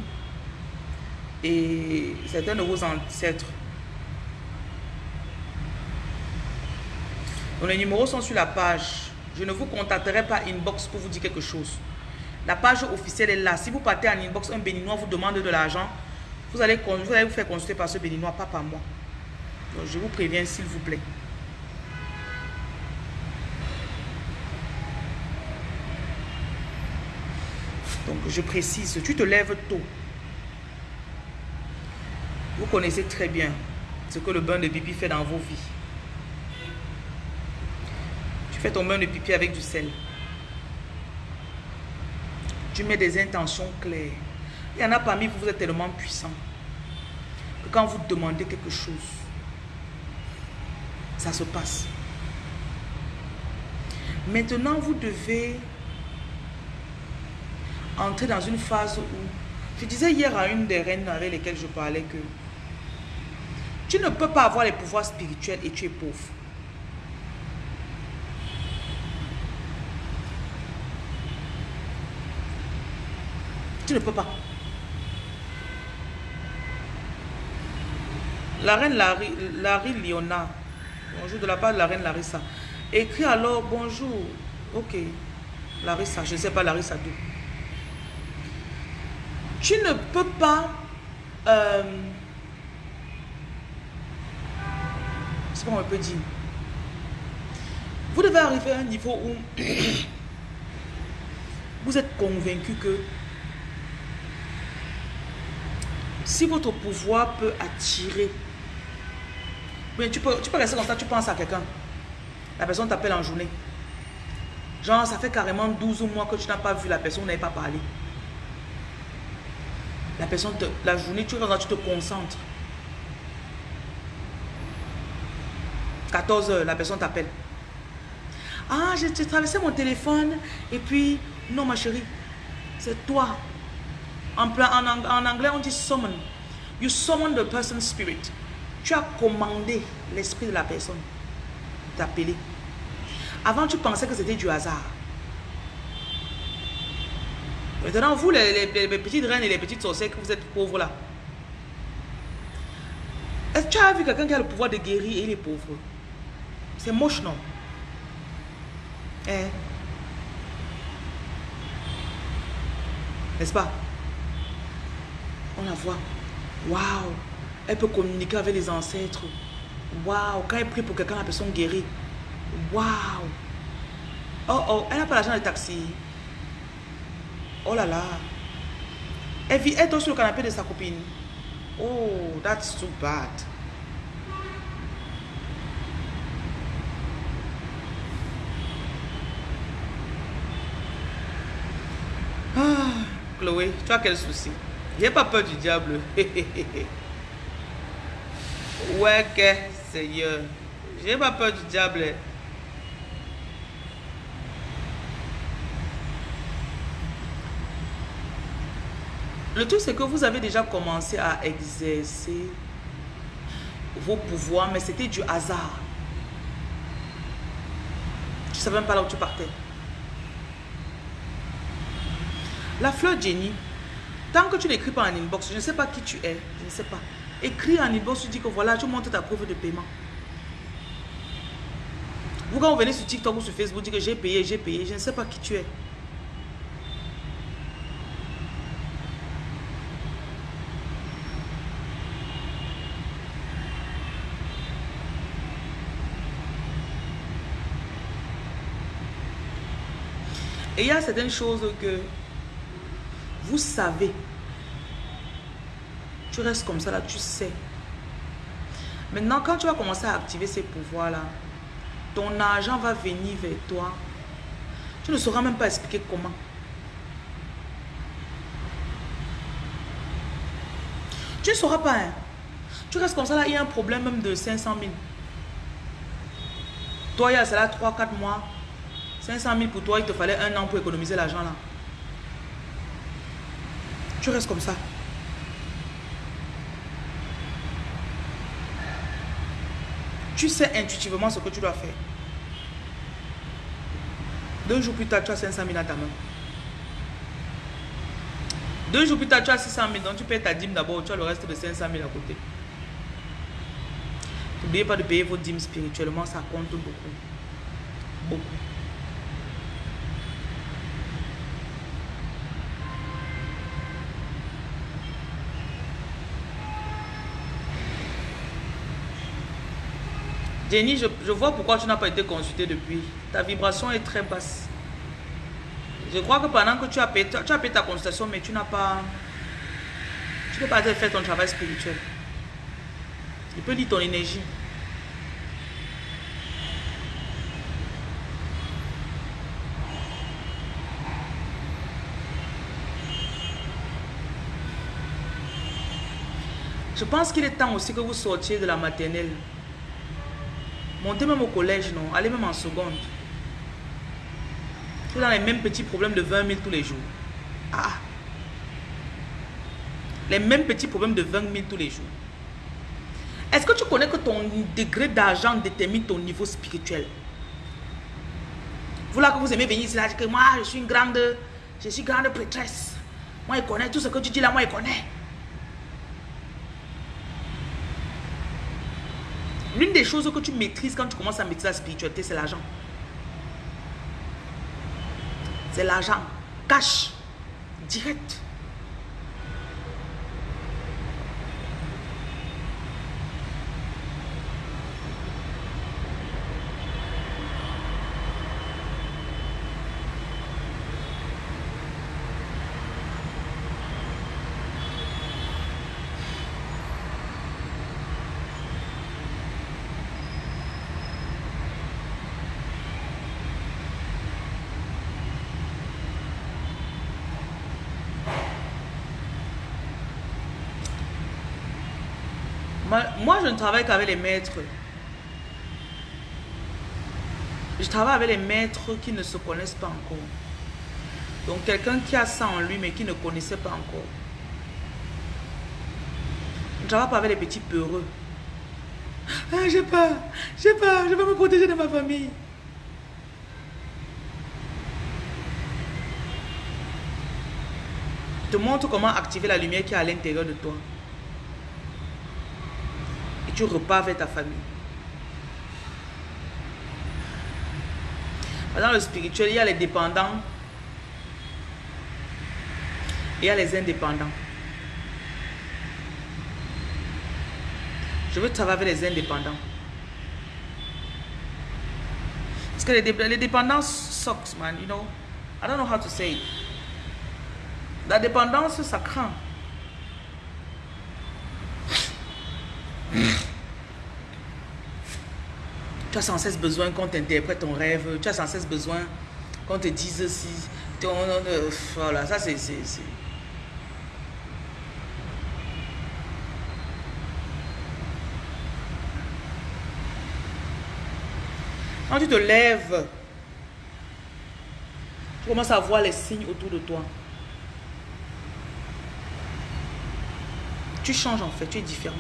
et certains de vos ancêtres. les numéros sont sur la page. Je ne vous contacterai pas inbox pour vous dire quelque chose. La page officielle est là. Si vous partez en inbox, un béninois vous demande de l'argent, vous allez, vous allez vous faire consulter par ce béninois, pas par moi. je vous préviens s'il vous plaît. Donc je précise, tu te lèves tôt. Vous connaissez très bien ce que le bain de pipi fait dans vos vies. Fais ton bain de pipi avec du sel. Tu mets des intentions claires. Il y en a parmi vous, vous êtes tellement puissant que quand vous demandez quelque chose, ça se passe. Maintenant, vous devez entrer dans une phase où... Je disais hier à une des reines avec lesquelles je parlais que tu ne peux pas avoir les pouvoirs spirituels et tu es pauvre. Tu ne peux pas. La reine Larry, Larry Liona, bonjour de la part de la reine Larissa, écrit alors bonjour. Ok, Larissa, je ne sais pas Larissa d'où. Tu ne peux pas... Euh, c'est peut dire. Vous devez arriver à un niveau où (coughs) vous êtes convaincu que si votre pouvoir peut attirer, mais tu peux, tu peux rester comme ça, tu penses à quelqu'un. La personne t'appelle en journée. Genre, ça fait carrément 12 mois que tu n'as pas vu la personne, vous n'avez pas parlé. La personne, la journée, tu, tu te concentres. 14 heures, la personne t'appelle. Ah, j'ai traversé mon téléphone et puis, non ma chérie, c'est toi. En, anglais, on dit summon. You summon the person's spirit. Tu as commandé l'esprit de la personne t'appeler. Avant, tu pensais que c'était du hasard. Maintenant, vous, les, petites reines et les petites sorcières, que vous êtes pauvres là. Est-ce que tu as vu quelqu'un qui a le pouvoir de guérir et il est pauvre? C'est moche, non? Hein N'est-ce pas? On la voit. Waouh Elle peut communiquer avec les ancêtres. Waouh Quand elle prie pour quelqu'un, la personne guérit. Waouh Oh oh, elle n'a pas l'argent de taxi. Oh là là. Elle vit, elle sur le canapé de sa copine. Oh, that's too bad. Ah, Chloé, tu as quel souci? J'ai pas peur du diable. (laughs) Ouais, que Seigneur. J'ai pas peur du diable. Le truc, c'est que vous avez déjà commencé à exercer vos pouvoirs, mais c'était du hasard. Tu savais même pas là où tu partais. La fleur Jenny, tant que tu n'écris pas en inbox, je ne sais pas qui tu es, je ne sais pas. Écris en inbox, tu dis que voilà, tu montres ta preuve de paiement. Vous, quand vous venez sur TikTok ou sur Facebook, vous dites que j'ai payé, j'ai payé, je ne sais pas qui tu es. Et il y a certaines choses que vous savez. Tu restes comme ça là, tu sais. Maintenant, quand tu vas commencer à activer ces pouvoirs-là, ton argent va venir vers toi. Tu ne sauras même pas expliquer comment. Tu ne sauras pas. Hein. Tu restes comme ça là, il y a un problème même de 500 000. Toi, il y a cela 3-4 mois. 500 000 pour toi, il te fallait un an pour économiser l'argent là. Tu restes comme ça. Tu sais intuitivement ce que tu dois faire. Deux jours plus tard, tu as 500 000 à ta main. Deux jours plus tard, tu as 600 000. Donc tu payes ta dîme d'abord, tu as le reste de 500 000 à côté. N'oubliez pas de payer vos dîmes spirituellement, ça compte beaucoup. Beaucoup. Jenny, je, vois pourquoi tu n'as pas été consulté depuis. Ta vibration est très basse. Je crois que pendant que tu as payé, tu as ta consultation, mais tu n'as pas... Tu n'as pas fait ton travail spirituel. Il peut dire ton énergie. Je pense qu'il est temps aussi que vous sortiez de la maternelle. Montez même au collège, non. Allez même en seconde. Tu dans les mêmes petits problèmes de 20 000 tous les jours. Ah. Les mêmes petits problèmes de 20 000 tous les jours. Est-ce que tu connais que ton degré d'argent détermine ton niveau spirituel? Vous là que vous aimez venir ici, là, que moi, je suis une grande, je suis grande prêtresse. Moi, il connaît tout ce que tu dis là, moi, il connaît. L'une des choses que tu maîtrises quand tu commences à maîtriser la spiritualité, c'est l'argent. C'est l'argent. Cash. Direct. Moi, je ne travaille qu'avec les maîtres. Je travaille avec les maîtres qui ne se connaissent pas encore. Donc, quelqu'un qui a ça en lui, mais qui ne connaissait pas encore. Je ne travaille pas avec les petits peureux. Ah, j'ai peur, j'ai peur, je vais me protéger de ma famille. Je te montre comment activer la lumière qui est à l'intérieur de toi tu vers ta famille. Dans le spirituel, il y a les dépendants et il y a les indépendants. Je veux travailler avec les indépendants. Parce que les, les dépendants sucks, man, you know. I don't know how to say it. La dépendance, ça craint. as sans cesse besoin qu'on t'interprète ton rêve, tu as sans cesse besoin qu'on te dise si... Ton, euh, voilà, ça c'est... Quand tu te lèves, tu commences à voir les signes autour de toi. Tu changes en fait, tu es différent.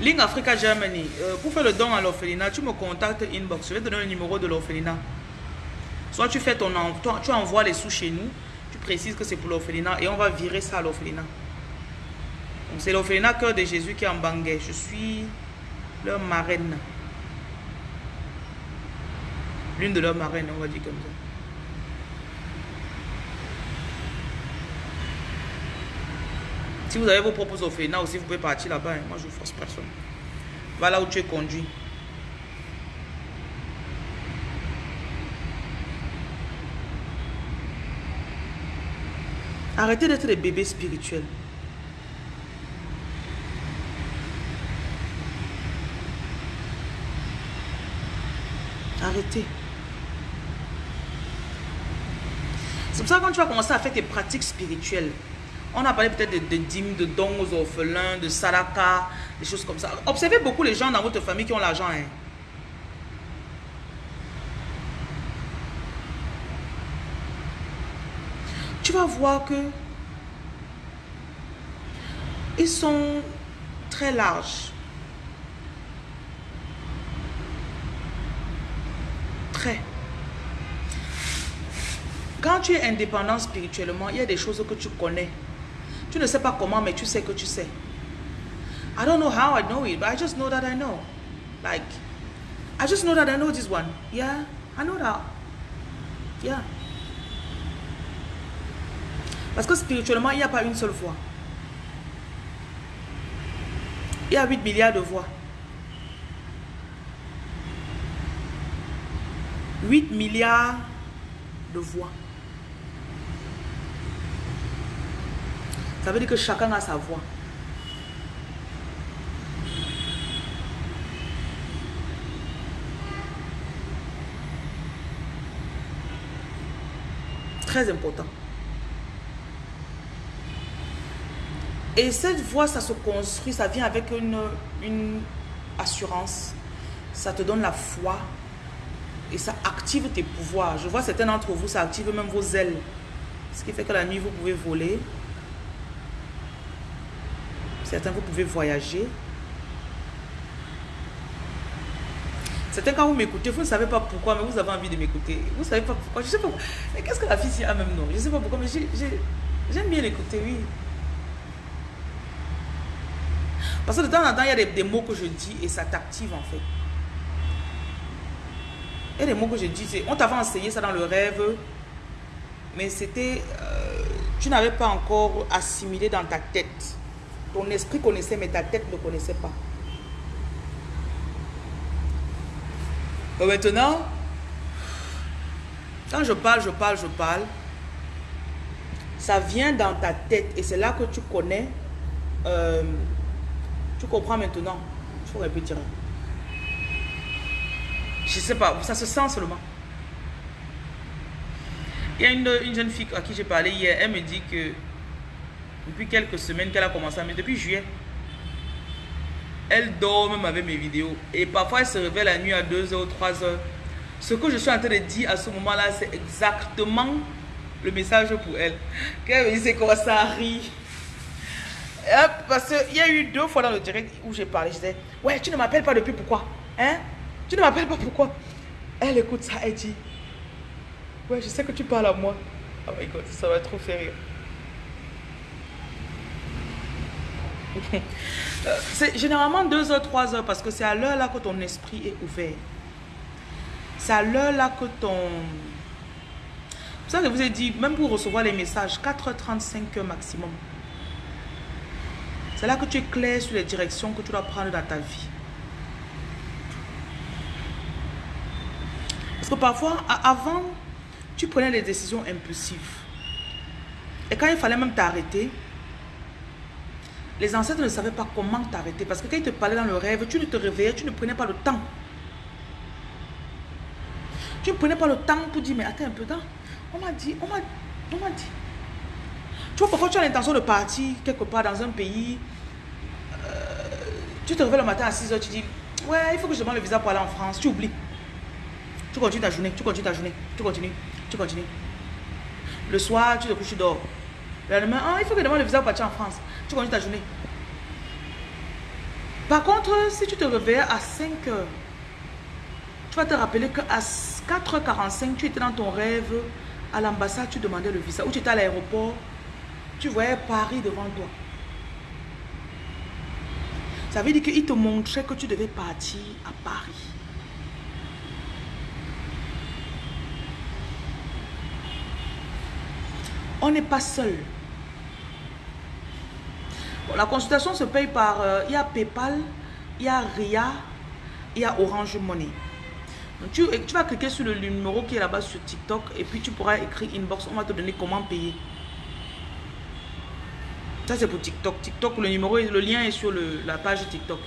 Link Africa Germany, euh, pour faire le don à l'orphelinat, tu me contactes inbox. Je vais te donner le numéro de l'orphelinat. Soit tu fais ton tu envoies les sous chez nous, tu précises que c'est pour l'orphelinat et on va virer ça à l'orphelinat. C'est l'orphelinat Cœur de Jésus qui est en Bangay. Je suis leur marraine. L'une de leurs marraines, on va dire comme ça. Si vous avez vos propres orphelinats aussi, vous pouvez partir là-bas. Hein. Moi, je ne force personne. Va là où tu es conduit. Arrêtez d'être des bébés spirituels. Arrêtez. C'est pour ça que quand tu vas commencer à faire tes pratiques spirituelles, on a parlé peut-être de, dîmes, de dons aux orphelins, de salaka, des choses comme ça. Observez beaucoup les gens dans votre famille qui ont l'argent. Hein. Tu vas voir que ils sont très larges. Très. Quand tu es indépendant spirituellement, il y a des choses que tu connais. Tu ne sais pas comment, mais tu sais que tu sais. I don't know how I know it, but I just know that I know. Like, I just know that I know this one. Yeah, I know that. Yeah. Parce que spirituellement, il n'y a pas une seule voix. Il y a 8 milliards de voix. 8 milliards de voix. Ça veut dire que chacun a sa voix. Très important. Et cette voix, ça se construit, ça vient avec une, une assurance. Ça te donne la foi. Et ça active tes pouvoirs. Je vois certains d'entre vous, ça active même vos ailes. Ce qui fait que la nuit, vous pouvez voler. Certains, vous pouvez voyager. Certains, quand vous m'écoutez, vous ne savez pas pourquoi, mais vous avez envie de m'écouter. Vous ne savez pas pourquoi. Je sais pas. Mais qu'est-ce que la fille a même non? Je ne sais pas pourquoi, mais j'aime bien l'écouter, oui. Parce que de temps en temps, il y a des, mots que je dis et ça t'active en fait. A des mots que je dis, on t'avait enseigné ça dans le rêve, mais c'était, euh, tu n'avais pas encore assimilé dans ta tête. Ton esprit connaissait, mais ta tête ne connaissait pas. maintenant, quand je parle, je parle, je parle, ça vient dans ta tête et c'est là que tu connais. Euh, tu comprends maintenant. Il faut répéter. Je sais pas, ça se sent seulement. Il y a une jeune fille à qui j'ai parlé hier, elle me dit que depuis quelques semaines qu'elle a commencé à mais depuis juillet. Elle dort même avec mes vidéos. Et parfois, elle se réveille la nuit à 2h ou 3h. Ce que je suis en train de dire à ce moment-là, c'est exactement le message pour elle. Qu'elle me quoi ça rit. Parce qu'il y a eu deux fois dans le direct où j'ai parlé. Je disais, ouais, tu ne m'appelles pas depuis pourquoi Hein? Tu ne m'appelles pas pourquoi? Elle écoute ça, elle dit, ouais, je sais que tu parles à moi. Oh my god, ça va trop faire rire. Euh, c'est généralement 2 heures, 3 heures parce que c'est à l'heure là que ton esprit est ouvert. C'est à l'heure là que ton... C'est ça que je vous ai dit, même pour recevoir les messages, 4h35 heures maximum. C'est là que tu es clair sur les directions que tu dois prendre dans ta vie. Parce que parfois, avant, tu prenais des décisions impulsives. Et quand il fallait même t'arrêter, les ancêtres ne savaient pas comment t'arrêter. Parce que quand ils te parlaient dans le rêve, tu ne te réveillais, tu ne prenais pas le temps. Tu ne prenais pas le temps pour dire, mais attends un peu, temps. on m'a dit, on m'a dit. Tu vois, parfois tu as l'intention de partir quelque part dans un pays. Euh, Tu te réveilles le matin à 6h, tu dis, ouais, il faut que je demande le visa pour aller en France. Tu oublies. Tu continues ta journée, tu continues ta journée, tu continues, tu continues. Le soir, tu te couches, tu dors. Le lendemain, ah, il faut que je demande le visa pour partir en France. Tu continues ta journée. Par contre, si tu te réveilles à 5 h tu vas te rappeler qu'à 4h45, tu étais dans ton rêve à l'ambassade, tu demandais le visa. Ou tu étais à l'aéroport, tu voyais Paris devant toi. Ça veut dire qu'il te montrait que tu devais partir à Paris. On n'est pas seul. La consultation se paye par... Euh, il y a Paypal, il y a RIA, il y a Orange Money. tu, tu, vas cliquer sur le numéro qui est là-bas sur TikTok et puis tu pourras écrire inbox. On va te donner comment payer. Ça, c'est pour TikTok. TikTok, le numéro, le lien est sur la page TikTok.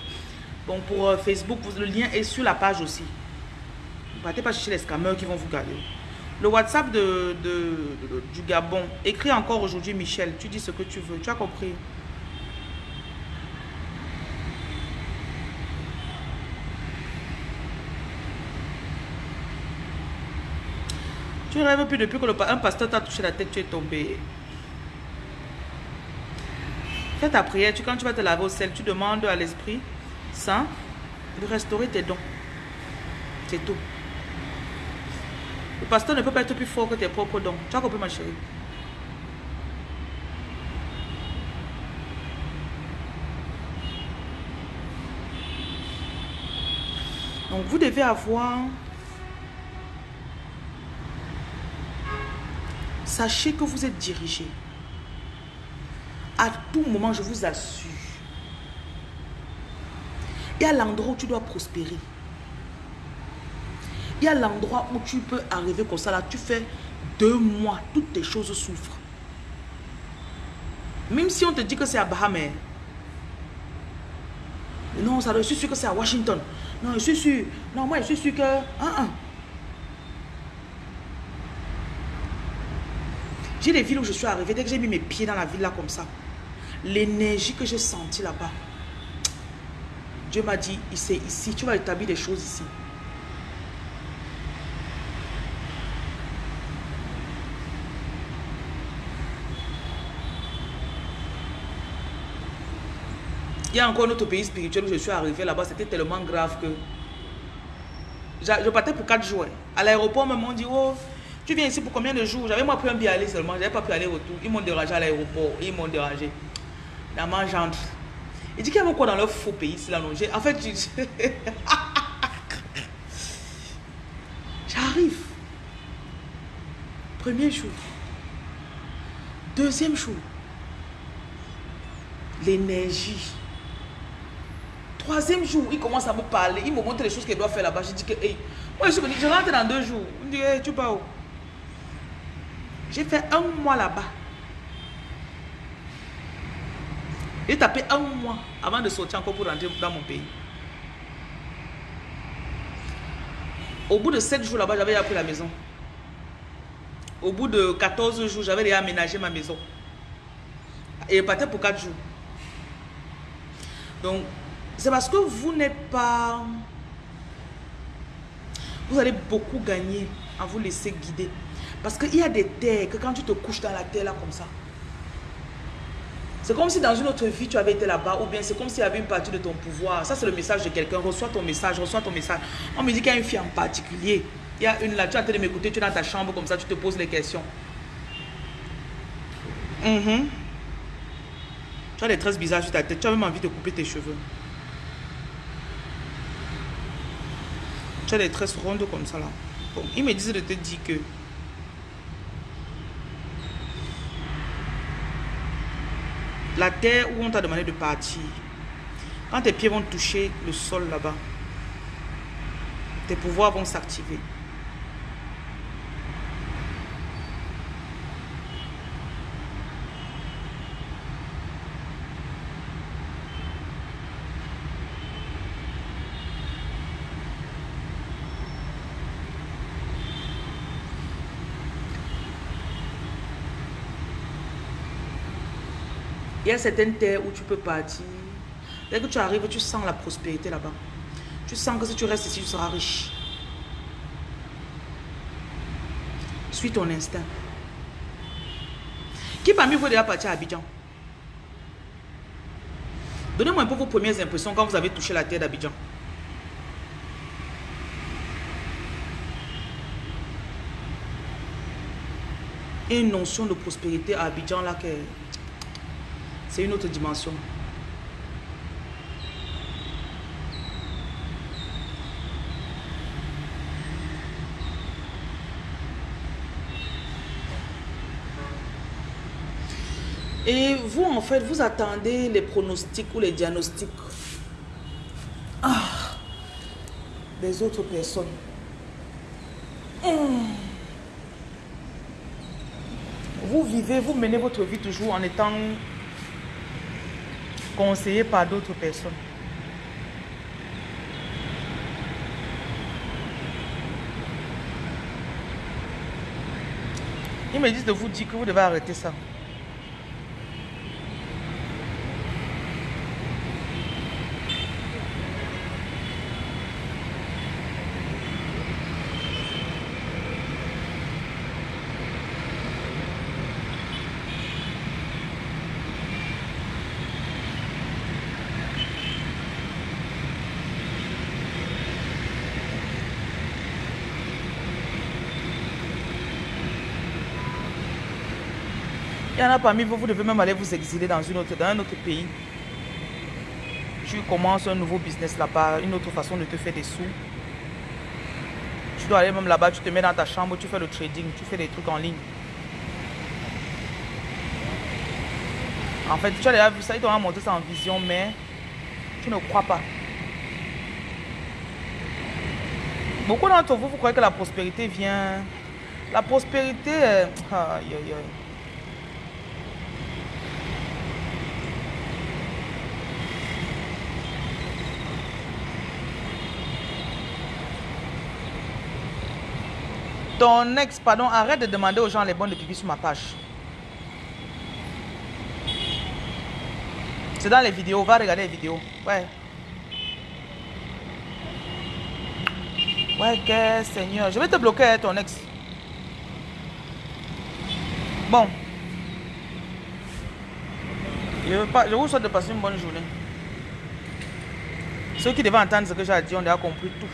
Bon, pour euh, Facebook, le lien est sur la page aussi. Ne partez pas chercher les scammers qui vont vous garder. Le WhatsApp de, du Gabon. Écris encore aujourd'hui, Michel. Tu dis ce que tu veux. Tu as compris Tu rêves plus depuis que le, un pasteur t'a touché la tête, tu es tombé. Fais ta prière, tu, quand tu vas te laver au sel, tu demandes à l'Esprit Saint de restaurer tes dons. C'est tout. Le pasteur ne peut pas être plus fort que tes propres dons. Tu as compris ma chérie? Donc vous devez avoir... Sachez que vous êtes dirigé. À tout moment, je vous assure. Il y a l'endroit où tu dois prospérer. Il y a l'endroit où tu peux arriver comme ça. Là, tu fais deux mois, toutes tes choses souffrent. Même si on te dit que c'est à Bahamas. Non, ça, je suis sûr que c'est à Washington. Non, je suis sûr. Non, moi, je suis sûr que... J'ai des villes où je suis arrivée. Dès que j'ai mis mes pieds dans la ville là comme ça, l'énergie que j'ai sentie là-bas. Dieu m'a dit, c'est ici, tu vas établir des choses ici. Il y a encore notre pays spirituel où je suis arrivé là-bas, c'était tellement grave que je partais pour 4 jours. À l'aéroport, m'ont dit, oh, tu viens ici pour combien de jours? J'avais moi pris un billet aller seulement, j'avais pas pu aller retour. Ils m'ont dérangé à l'aéroport, ils m'ont dérangé dans ma gendre. Il dit qu'il y a quoi dans leur faux pays ici là non? En fait, (laughs) j'arrive. Premier jour. Deuxième jour. L'énergie. Troisième jour, il commence à me parler. Il me montre les choses qu'il doit faire là-bas. Je dis que, hey, moi je suis venu, je rentre dans deux jours. Il me dit, hey, tu pars où? J'ai fait un mois là-bas. J'ai tapé un mois avant de sortir encore pour rentrer dans mon pays. Au bout de 7 jours là-bas, j'avais appris la maison. Au bout de 14 jours, j'avais déjà aménagé ma maison. Et je partais pour 4 jours. Donc, c'est parce que vous n'êtes pas... Vous allez beaucoup gagner à vous laisser guider. Parce qu'il y a des terres que quand tu te couches dans la terre là comme ça, c'est comme si dans une autre vie, tu avais été là-bas, ou bien c'est comme s'il y avait une partie de ton pouvoir. Ça, c'est le message de quelqu'un. Reçois ton message, reçois ton message. On me dit qu'il y a une fille en particulier. Il y a une là, tu as en train de m'écouter, tu es dans ta chambre comme ça, tu te poses les questions. Mhm. Tu as des tresses bizarres sur ta tête, tu as même envie de couper tes cheveux. Tu as des tresses rondes comme ça là. Bon, il me disait de te dire que la terre où on t'a demandé de partir, quand tes pieds vont toucher le sol là-bas, tes pouvoirs vont s'activer. A certaines terres où tu peux partir. Dès que tu arrives, tu sens la prospérité là-bas. Tu sens que si tu restes ici, tu seras riche. Suis ton instinct. Qui parmi vous est déjà parti à Abidjan? Donnez-moi un peu vos premières impressions quand vous avez touché la terre d'Abidjan. Une notion de prospérité à Abidjan là que c'est une autre dimension. Et vous, en fait, vous attendez les pronostics ou les diagnostics? Ah, des autres personnes. Hmm. Vous vivez, vous menez votre vie toujours en étant conseillé par d'autres personnes. Ils me disent de vous dire que vous devez arrêter ça. Y en a parmi vous, vous devez même aller vous exiler dans, une autre, dans un autre pays. Tu commences un nouveau business là-bas, une autre façon de te faire des sous. Tu dois aller même là-bas, tu te mets dans ta chambre, tu fais le trading, tu fais des trucs en ligne. En fait, tu as déjà vu ça, ils t'ont montré ça en vision, mais tu ne crois pas. Beaucoup d'entre vous, vous croyez que la prospérité vient... La prospérité... Aïe. Ton ex, pardon, arrête de demander aux gens les bons de pipi sur ma page. C'est dans les vidéos, va regarder les vidéos. Ouais. Ouais, que Seigneur. Je vais te bloquer, hein, ton ex. Bon. Je, pas, je vous souhaite de passer une bonne journée. Ceux qui devaient entendre ce que j'ai dit ont déjà compris tout.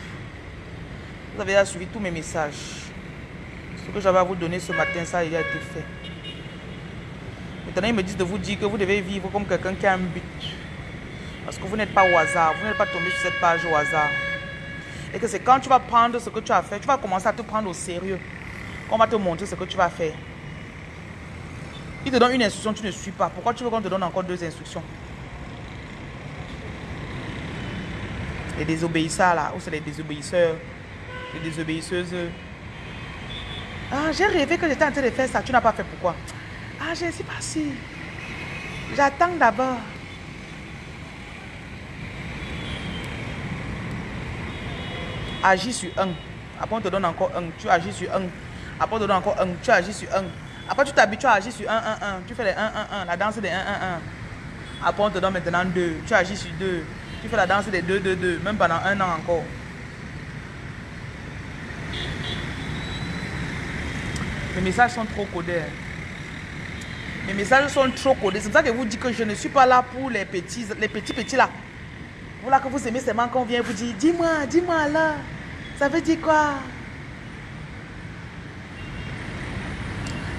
Vous avez déjà suivi tous mes messages que j'avais à vous donner ce matin, ça a été fait. Maintenant, ils me disent de vous dire que vous devez vivre comme quelqu'un qui a un but. Parce que vous n'êtes pas au hasard, vous n'êtes pas tombé sur cette page au hasard. Et que c'est quand tu vas prendre ce que tu as fait, tu vas commencer à te prendre au sérieux. On va te montrer ce que tu vas faire. Il te donne une instruction, tu ne suis pas. Pourquoi tu veux qu'on te donne encore deux instructions? Les désobéisseurs là, ou c'est les désobéisseurs, les désobéisseuses. Ah, j'ai rêvé que j'étais en train de faire ça. Tu n'as pas fait pourquoi? Ah, je ne sais pas si. J'attends d'abord. Agis sur un. Après, on te donne encore un. Tu agis sur un. Après, on te donne encore un. Tu agis sur un. Après, tu t'habitues à agir sur un, un, un. Tu fais les 1, 1, 1. La danse des 1, 1, 1. Après, on te donne maintenant deux. Tu agis sur deux. Tu fais la danse des 2, 2, 2. Même pendant un an encore. Mes messages sont trop codés. Mes messages sont trop codés. C'est pour ça que je vous dis que je ne suis pas là pour les petits, les petits petits là. Voilà que vous aimez seulement quand on vient vous dire, dis-moi, dis-moi là. Ça veut dire quoi?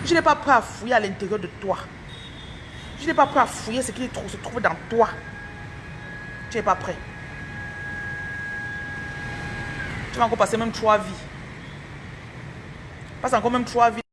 Je n'ai pas prêt à fouiller à l'intérieur de toi. Je n'ai pas prêt à fouiller ce qui se trouve dans toi. Tu n'es pas prêt. Tu vas encore passer même trois vies. Passe encore même trois vies.